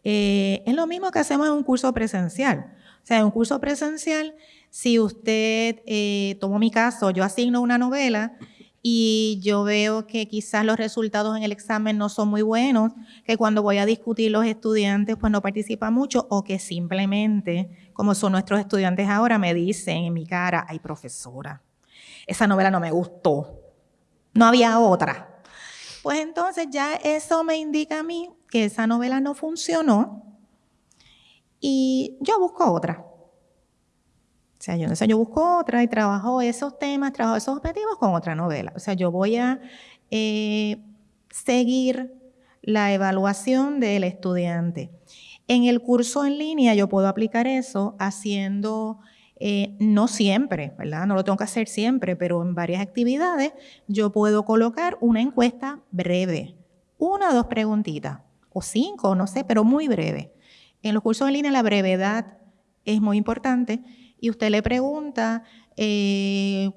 Eh, es lo mismo que hacemos en un curso presencial. O sea, en un curso presencial, si usted, eh, tomo mi caso, yo asigno una novela, y yo veo que quizás los resultados en el examen no son muy buenos, que cuando voy a discutir los estudiantes pues no participan mucho o que simplemente, como son nuestros estudiantes ahora, me dicen en mi cara, ay profesora, esa novela no me gustó, no había otra. Pues entonces ya eso me indica a mí que esa novela no funcionó y yo busco otra. O sea, yo, yo busco otra y trabajo esos temas, trabajo esos objetivos con otra novela. O sea, yo voy a eh, seguir la evaluación del estudiante. En el curso en línea yo puedo aplicar eso haciendo, eh, no siempre, ¿verdad? No lo tengo que hacer siempre, pero en varias actividades yo puedo colocar una encuesta breve, una o dos preguntitas, o cinco, no sé, pero muy breve. En los cursos en línea la brevedad es muy importante y usted le pregunta, eh,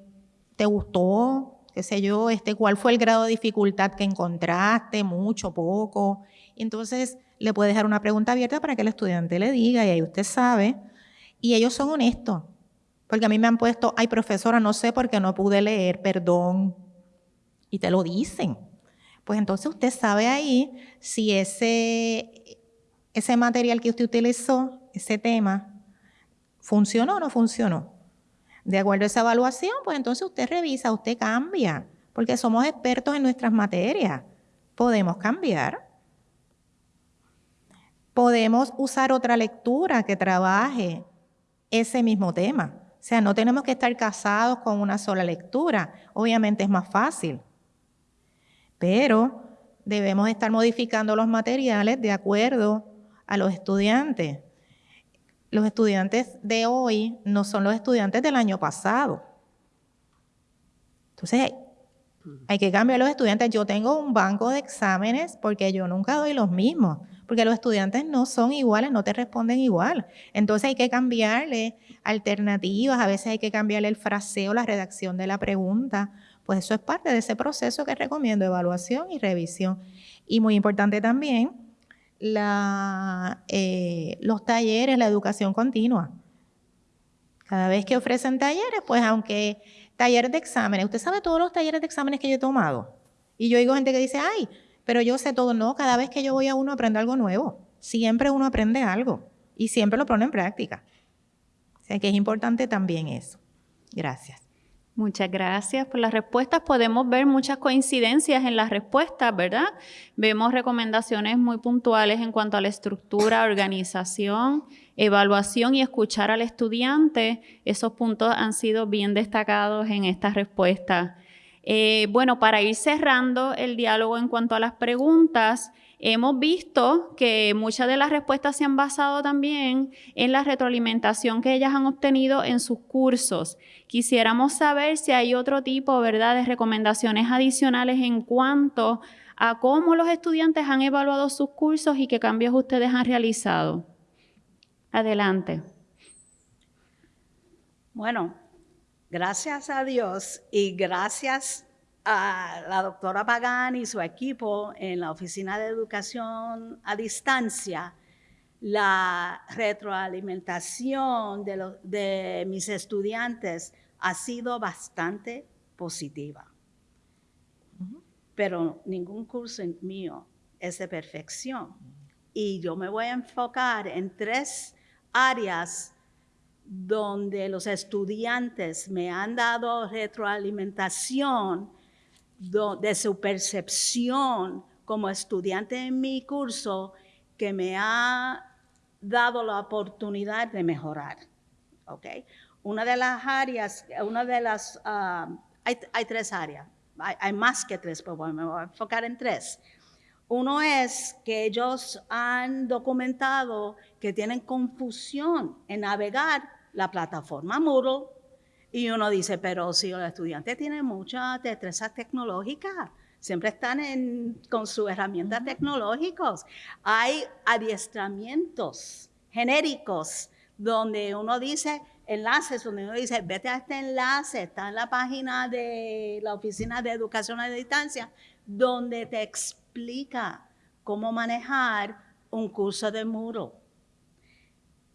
¿te gustó? ¿Qué sé yo? Este, ¿Cuál fue el grado de dificultad que encontraste? ¿Mucho, poco? Entonces, le puede dejar una pregunta abierta para que el estudiante le diga y ahí usted sabe. Y ellos son honestos. Porque a mí me han puesto, ay profesora, no sé por qué no pude leer, perdón. Y te lo dicen. Pues entonces usted sabe ahí si ese, ese material que usted utilizó, ese tema, ¿Funcionó o no funcionó? De acuerdo a esa evaluación, pues entonces usted revisa, usted cambia, porque somos expertos en nuestras materias. Podemos cambiar. Podemos usar otra lectura que trabaje ese mismo tema. O sea, no tenemos que estar casados con una sola lectura. Obviamente es más fácil. Pero debemos estar modificando los materiales de acuerdo a los estudiantes los estudiantes de hoy no son los estudiantes del año pasado. Entonces, hay que cambiar los estudiantes. Yo tengo un banco de exámenes porque yo nunca doy los mismos, porque los estudiantes no son iguales, no te responden igual. Entonces hay que cambiarle alternativas, a veces hay que cambiarle el fraseo, la redacción de la pregunta. Pues eso es parte de ese proceso que recomiendo, evaluación y revisión. Y muy importante también, la, eh, los talleres, la educación continua. Cada vez que ofrecen talleres, pues aunque talleres de exámenes, usted sabe todos los talleres de exámenes que yo he tomado. Y yo oigo gente que dice, ay, pero yo sé todo. No, cada vez que yo voy a uno aprendo algo nuevo. Siempre uno aprende algo y siempre lo pone en práctica. O sea que es importante también eso. Gracias. Muchas gracias por las respuestas. Podemos ver muchas coincidencias en las respuestas, ¿verdad? Vemos recomendaciones muy puntuales en cuanto a la estructura, organización, evaluación y escuchar al estudiante. Esos puntos han sido bien destacados en estas respuestas. Eh, bueno, para ir cerrando el diálogo en cuanto a las preguntas, hemos visto que muchas de las respuestas se han basado también en la retroalimentación que ellas han obtenido en sus cursos. Quisiéramos saber si hay otro tipo, de recomendaciones adicionales en cuanto a cómo los estudiantes han evaluado sus cursos y qué cambios ustedes han realizado. Adelante. Bueno, gracias a Dios y gracias a la doctora Pagani y su equipo en la Oficina de Educación a Distancia, la retroalimentación de, de mis estudiantes ha sido bastante positiva. Pero ningún curso mío es de perfección. Y yo me voy a enfocar en tres áreas donde los estudiantes me han dado retroalimentación de su percepción como estudiante en mi curso que me ha dado la oportunidad de mejorar. ¿okay? Una de las áreas, una de las, ah, hay tres áreas hay, más que tres, pero me voy a enfocar en tres. Uno es que ellos han documentado que tienen confusión en navegar la plataforma Moodle y uno dice, pero si los estudiantes tienen mucha destreza tecnológica, siempre están con sus herramientas tecnológicas. Hay adiestramientos genéricos donde uno dice, enlaces donde uno dice, vete a este enlace, está en la página de la Oficina de Educación a Distancia, donde te explica cómo manejar un curso de muro.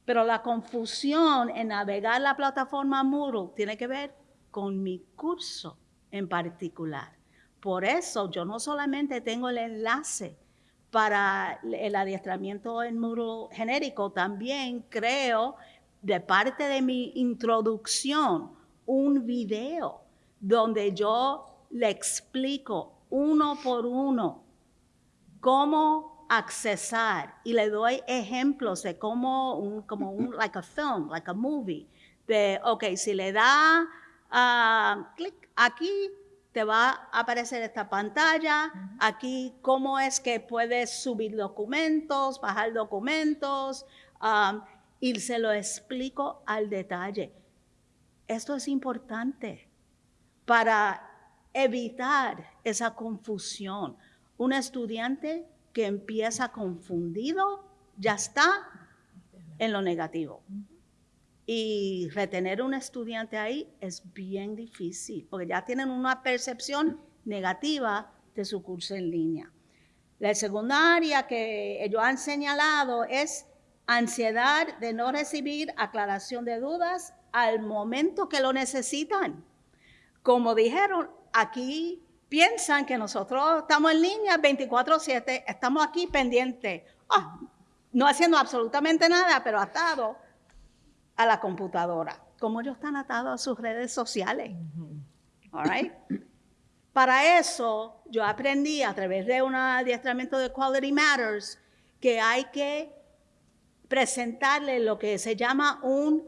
Pero la confusión en navegar la plataforma Moodle tiene que ver con mi curso en particular. Por eso yo no solamente tengo el enlace para el adiestramiento en Moodle genérico, también creo de parte de mi introducción un video donde yo le explico uno por uno cómo accesar y le doy ejemplos de cómo un, como un, (laughs) like a film, like a movie, de, ok, si le da uh, clic aquí, te va a aparecer esta pantalla, aquí cómo es que puedes subir documentos, bajar documentos, um, y se lo explico al detalle. Esto es importante para evitar esa confusión. Un estudiante que empieza confundido ya está en lo negativo. Y retener un estudiante ahí es bien difícil, porque ya tienen una percepción negativa de su curso en línea. La segunda área que ellos han señalado es ansiedad de no recibir aclaración de dudas al momento que lo necesitan. Como dijeron, aquí piensan que nosotros estamos en línea 24/7, estamos aquí pendientes, ah, no haciendo absolutamente nada, pero atado a la computadora, como ellos están atados a sus redes sociales. Para eso, yo aprendí a través de un adiestramiento de Quality Matters que hay que presentarle lo que se llama un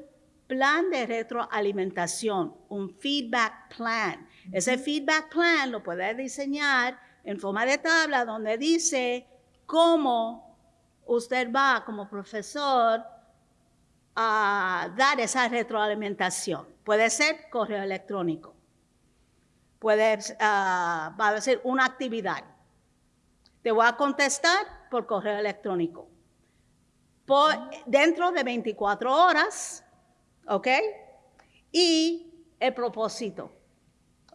plan de retroalimentación, un feedback plan. Ese feedback plan lo puede diseñar en forma de tabla donde dice cómo usted va como profesor a dar esa retroalimentación. Puede ser correo electrónico, puede ah, va a ser una actividad. Te voy a contestar por correo electrónico dentro de 24 horas, ¿ok? Y el propósito,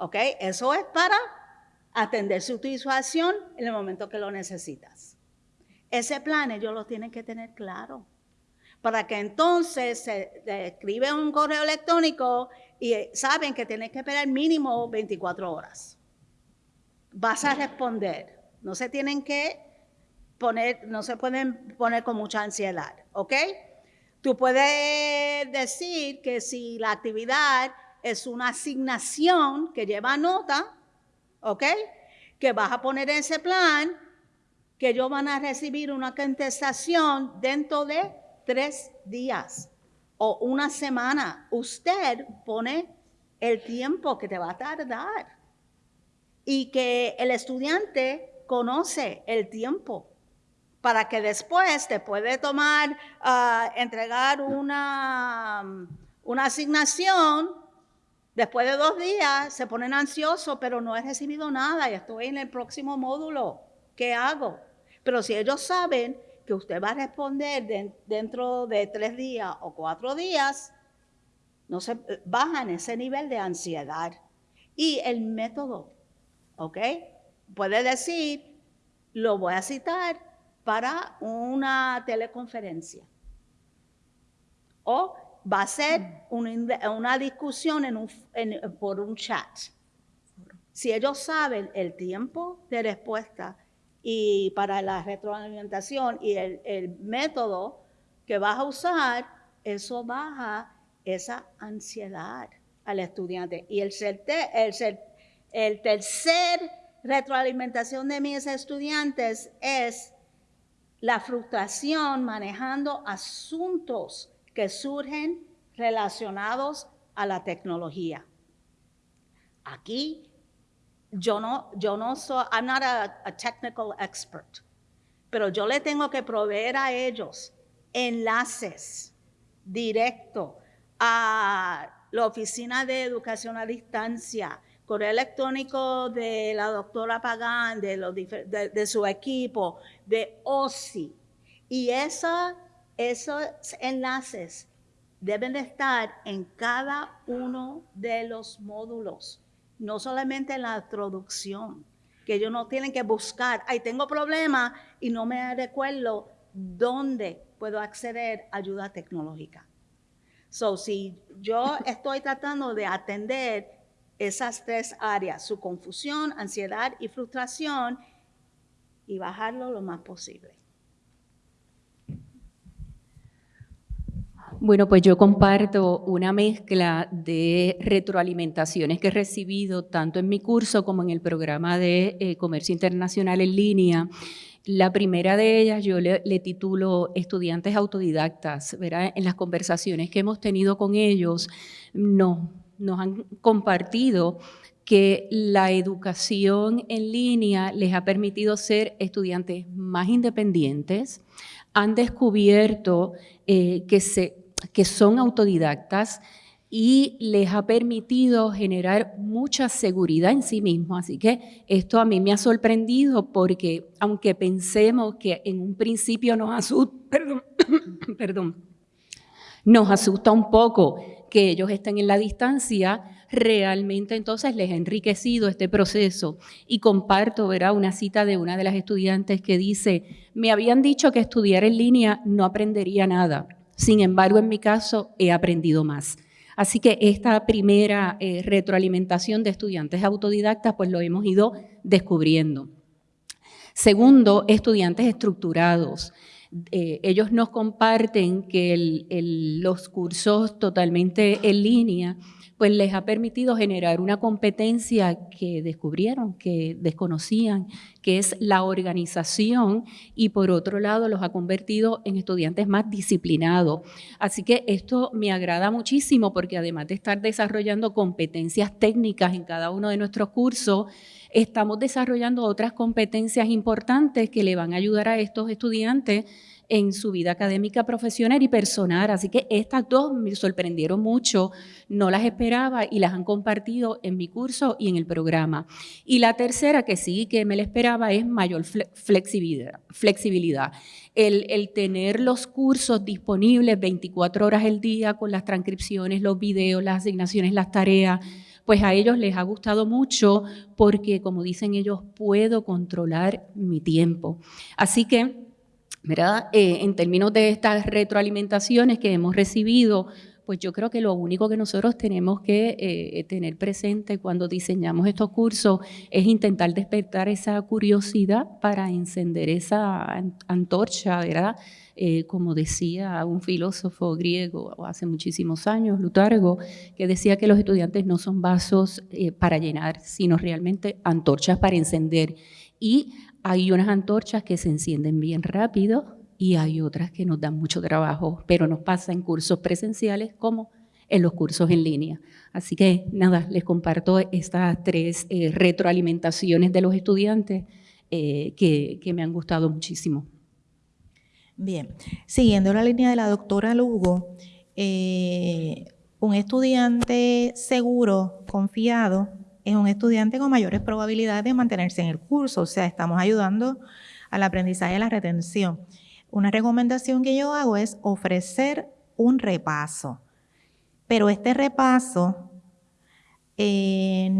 ¿ok? Eso es para atender su situación en el momento que lo necesitas. Ese plan ellos lo tienen que tener claro para que entonces se escribe un correo electrónico y saben que tienen que esperar mínimo 24 horas. Vas a responder. No se tienen que no se pueden poner con mucha ansiedad, ¿ok? Tú puedes decir que si la actividad es una asignación que lleva nota, ¿ok? Que vas a poner en ese plan, que ellos van a recibir una contestación dentro de tres días o una semana. Usted pone el tiempo que te va a tardar. y que el estudiante conoce el tiempo para que después te puede tomar, ah, entregar una, una asignación, después de dos días se ponen ansiosos, pero no he recibido nada y estoy en el próximo módulo, ¿qué hago? Pero si ellos saben que usted va a responder dentro de tres días o cuatro días, no se bajan ese nivel de ansiedad. Y el método, ¿ok? Puede decir, lo voy a citar para una teleconferencia. O va a ser una, discusión por un chat. Si ellos saben el tiempo de respuesta y para la retroalimentación y el, método que vas a usar, eso baja esa ansiedad al estudiante. Y el, el, el tercer retroalimentación de mis estudiantes es la frustración manejando asuntos que surgen relacionados a la tecnología. Aquí yo no, yo no soy, I'm not a, technical expert, pero yo le tengo que proveer a ellos enlaces directos a la Oficina de Educación a Distancia, correo electrónico de la doctora Pagán, de, de, su equipo, de OSI. Y esos enlaces deben de estar en cada uno de los módulos, no solamente en la introducción, que ellos no tienen que buscar, ay, tengo problema y no me recuerdo dónde puedo acceder a ayuda tecnológica. So, si yo estoy tratando de atender esas tres áreas, su confusión, ansiedad y frustración, y bajarlo lo más posible. Bueno, pues yo comparto una mezcla de retroalimentaciones que he recibido tanto en mi curso como en el programa de eh, comercio internacional en línea. La primera de ellas yo le, le, titulo Estudiantes autodidactas. ¿verdad? En las conversaciones que hemos tenido con ellos, no, nos han compartido que la educación en línea les ha permitido ser estudiantes más independientes, han descubierto eh, que, se, que son autodidactas y les ha permitido generar mucha seguridad en sí mismos. Así que esto a mí me ha sorprendido porque aunque pensemos que en un principio nos asusta, (coughs) perdón, (coughs) perdón, nos asusta un poco que ellos estén en la distancia, realmente entonces les ha enriquecido este proceso. Y comparto, verá, una cita de una de las estudiantes que dice, me habían dicho que estudiar en línea no aprendería nada. Sin embargo, en mi caso, he aprendido más. Así que esta primera eh, retroalimentación de estudiantes autodidactas, pues lo hemos ido descubriendo. Segundo, estudiantes estructurados. Eh, ellos nos comparten que los cursos totalmente en línea pues les ha permitido generar una competencia que descubrieron, que desconocían, que es la organización y por otro lado los ha convertido en estudiantes más disciplinados. Así que esto me agrada muchísimo porque además de estar desarrollando competencias técnicas en cada uno de nuestros cursos, estamos desarrollando otras competencias importantes que le van a ayudar a estos estudiantes en su vida académica, profesional y personal. Así que estas dos me sorprendieron mucho, no las esperaba y las han compartido en mi curso y en el programa. Y la tercera, que sí que me la esperaba, es mayor flexibilidad. flexibilidad. El, el, tener los cursos disponibles 24 horas al día con las transcripciones, los videos, las asignaciones, las tareas, pues a ellos les ha gustado mucho porque, como dicen ellos, puedo controlar mi tiempo. Así que ¿verdad? Eh, en términos de estas retroalimentaciones que hemos recibido, pues yo creo que lo único que nosotros tenemos que eh, tener presente cuando diseñamos estos cursos es intentar despertar esa curiosidad para encender esa antorcha, ¿verdad? Eh, como decía un filósofo griego hace muchísimos años, Lutargo, que decía que los estudiantes no son vasos para llenar, sino realmente antorchas para encender. Y hay unas antorchas que se encienden bien rápido y hay otras que nos dan mucho trabajo, pero nos pasa en cursos presenciales como en los cursos en línea. Así que nada, les comparto estas tres eh, retroalimentaciones de los estudiantes eh, que, me han gustado muchísimo. Bien, siguiendo la línea de la doctora Lugo, eh, un estudiante seguro, confiado, es un estudiante con mayores probabilidades de mantenerse en el curso, o sea, estamos ayudando al aprendizaje y a la retención. Una recomendación que yo hago es ofrecer un repaso, pero este repaso es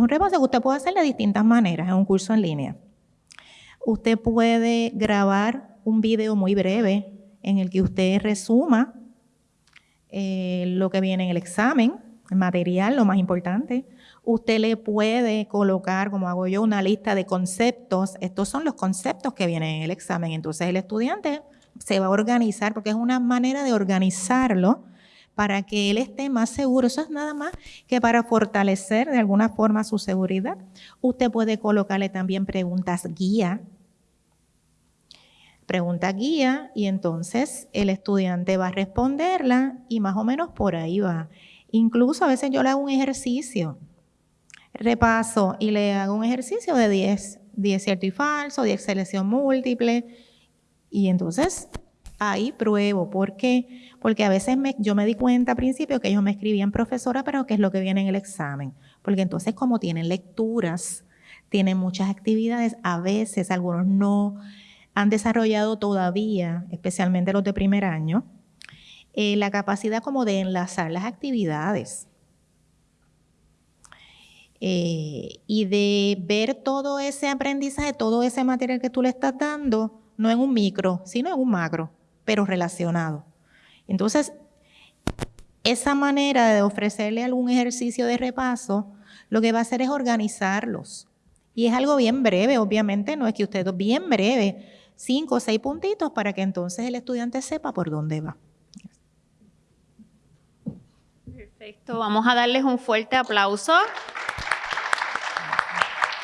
un repaso que usted puede hacer de distintas maneras en un curso en línea. Usted puede grabar un video muy breve en el que usted resuma eh, lo que viene en el examen, el material, lo más importante. Usted le puede colocar, como hago yo, una lista de conceptos. Estos son los conceptos que vienen en el examen. Entonces el estudiante se va a organizar porque es una manera de organizarlo para que él esté más seguro. Eso es nada más que para fortalecer de alguna forma su seguridad. Usted puede colocarle también preguntas guía pregunta guía y entonces el estudiante va a responderla y más o menos por ahí va. Incluso a veces yo le hago un ejercicio, repaso y le hago un ejercicio de 10, 10 cierto y falso, 10 selección múltiple y entonces ahí pruebo. ¿Por qué? Porque a veces yo me di cuenta al principio que ellos me escribían profesora, pero ¿qué es lo que viene en el examen? Porque entonces como tienen lecturas, tienen muchas actividades, a veces algunos no han desarrollado todavía, especialmente los de primer año, eh, la capacidad como de enlazar las actividades eh, y de ver todo ese aprendizaje, todo ese material que tú le estás dando, no en un micro, sino en un macro, pero relacionado. Entonces, esa manera de ofrecerle algún ejercicio de repaso, lo que va a hacer es organizarlos. Y es algo bien breve, obviamente, no es que usted, bien breve, cinco o seis puntitos para que entonces el estudiante sepa por dónde va. Perfecto, vamos a darles un fuerte aplauso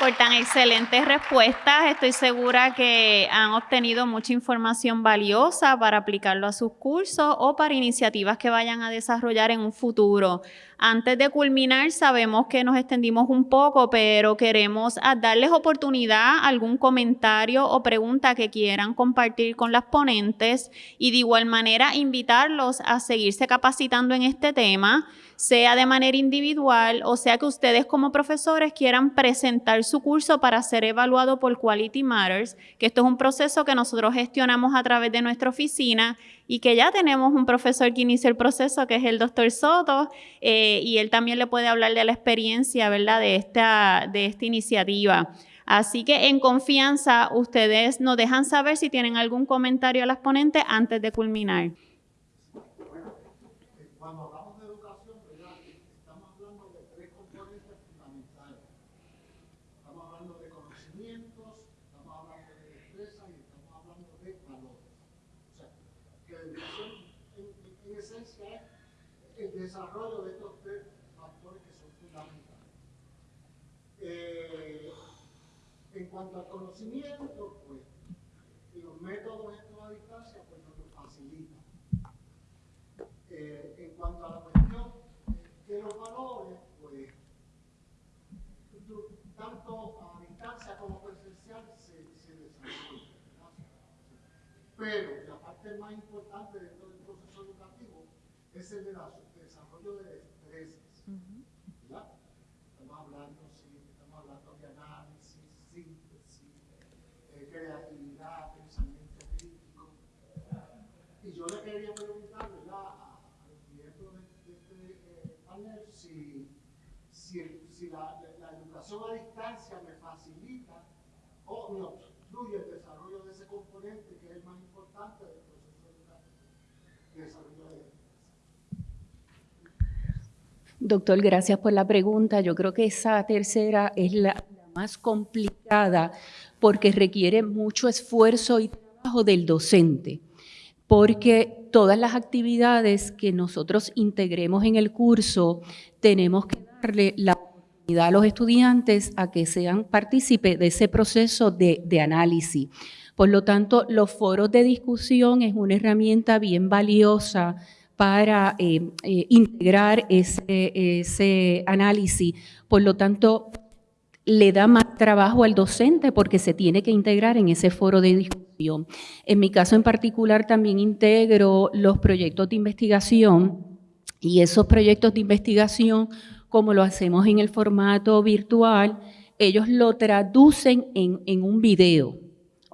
por tan excelentes respuestas. Estoy segura que han obtenido mucha información valiosa para aplicarlo a sus cursos o para iniciativas que vayan a desarrollar en un futuro. Antes de culminar, sabemos que nos extendimos un poco, pero queremos darles oportunidad, algún comentario o pregunta que quieran compartir con las ponentes y de igual manera invitarlos a seguirse capacitando en este tema, sea de manera individual o sea que ustedes como profesores quieran presentar su curso para ser evaluado por Quality Matters, que esto es un proceso que nosotros gestionamos a través de nuestra oficina y que ya tenemos un profesor que inició el proceso, que es el doctor Soto, eh, y él también le puede hablar de la experiencia, ¿verdad?, de esta, de esta iniciativa. Así que en confianza, ustedes nos dejan saber si tienen algún comentario a las ponentes antes de culminar. desarrollo de estos tres factores que son fundamentales. Eh, en cuanto al conocimiento, pues los métodos estos a distancia pues nos lo facilitan. Eh, en cuanto a la cuestión de los valores, pues tanto a distancia como presencial se, se desarrolla. Pero la parte más importante dentro del proceso educativo es el de la de destrezas. Estamos hablando, sí, estamos hablando de análisis, síntesis, eh, creatividad, pensamiento crítico. Y yo le quería preguntar, A, los miembros de, este eh, panel si, si, la, la, educación a distancia me facilita o me obstruye el desarrollo de ese componente que es el más importante del proceso educativo, desarrollo de Doctor, gracias por la pregunta. Yo creo que esa tercera es la, más complicada porque requiere mucho esfuerzo y trabajo del docente, porque todas las actividades que nosotros integremos en el curso tenemos que darle la oportunidad a los estudiantes a que sean partícipes de ese proceso de, análisis. Por lo tanto, los foros de discusión es una herramienta bien valiosa para eh, eh, integrar ese, análisis. Por lo tanto, le da más trabajo al docente porque se tiene que integrar en ese foro de discusión. En mi caso en particular también integro los proyectos de investigación y esos proyectos de investigación, como lo hacemos en el formato virtual, ellos lo traducen en, en un video.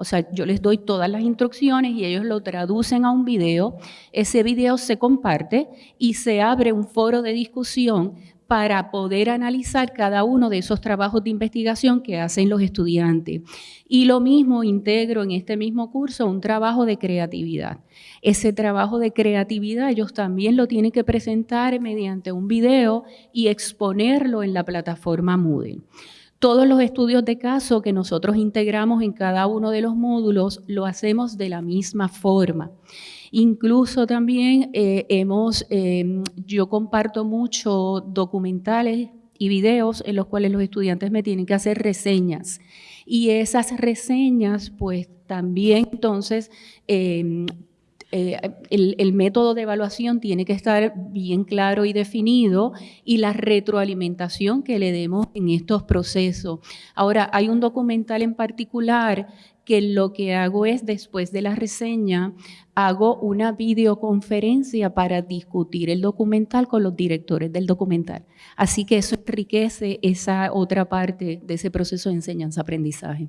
O sea, yo les doy todas las instrucciones y ellos lo traducen a un video. Ese video se comparte y se abre un foro de discusión para poder analizar cada uno de esos trabajos de investigación que hacen los estudiantes. Y lo mismo integro en este mismo curso un trabajo de creatividad. Ese trabajo de creatividad ellos también lo tienen que presentar mediante un video y exponerlo en la plataforma Moodle. Todos los estudios de caso que nosotros integramos en cada uno de los módulos lo hacemos de la misma forma. Incluso también eh, hemos, em, yo comparto mucho documentales y videos en los cuales los estudiantes me tienen que hacer reseñas. Y esas reseñas, pues también entonces em, eh, el, método de evaluación tiene que estar bien claro y definido y la retroalimentación que le demos en estos procesos. Ahora, hay un documental en particular que lo que hago es, después de la reseña, hago una videoconferencia para discutir el documental con los directores del documental. Así que eso enriquece esa otra parte de ese proceso de enseñanza-aprendizaje.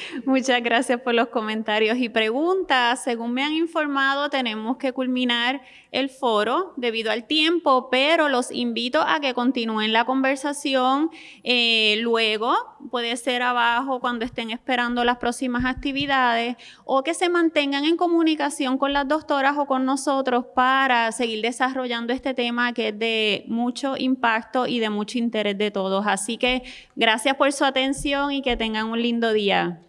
Muchas gracias por los comentarios y preguntas. Según me han informado, tenemos que culminar el foro debido al tiempo, pero los invito a que continúen la conversación eh, luego, puede ser abajo cuando estén esperando las próximas actividades, o que se mantengan en comunicación con las doctoras o con nosotros para seguir desarrollando este tema que es de mucho impacto y de mucho interés de todos. Así que gracias por su atención y que tengan un lindo día.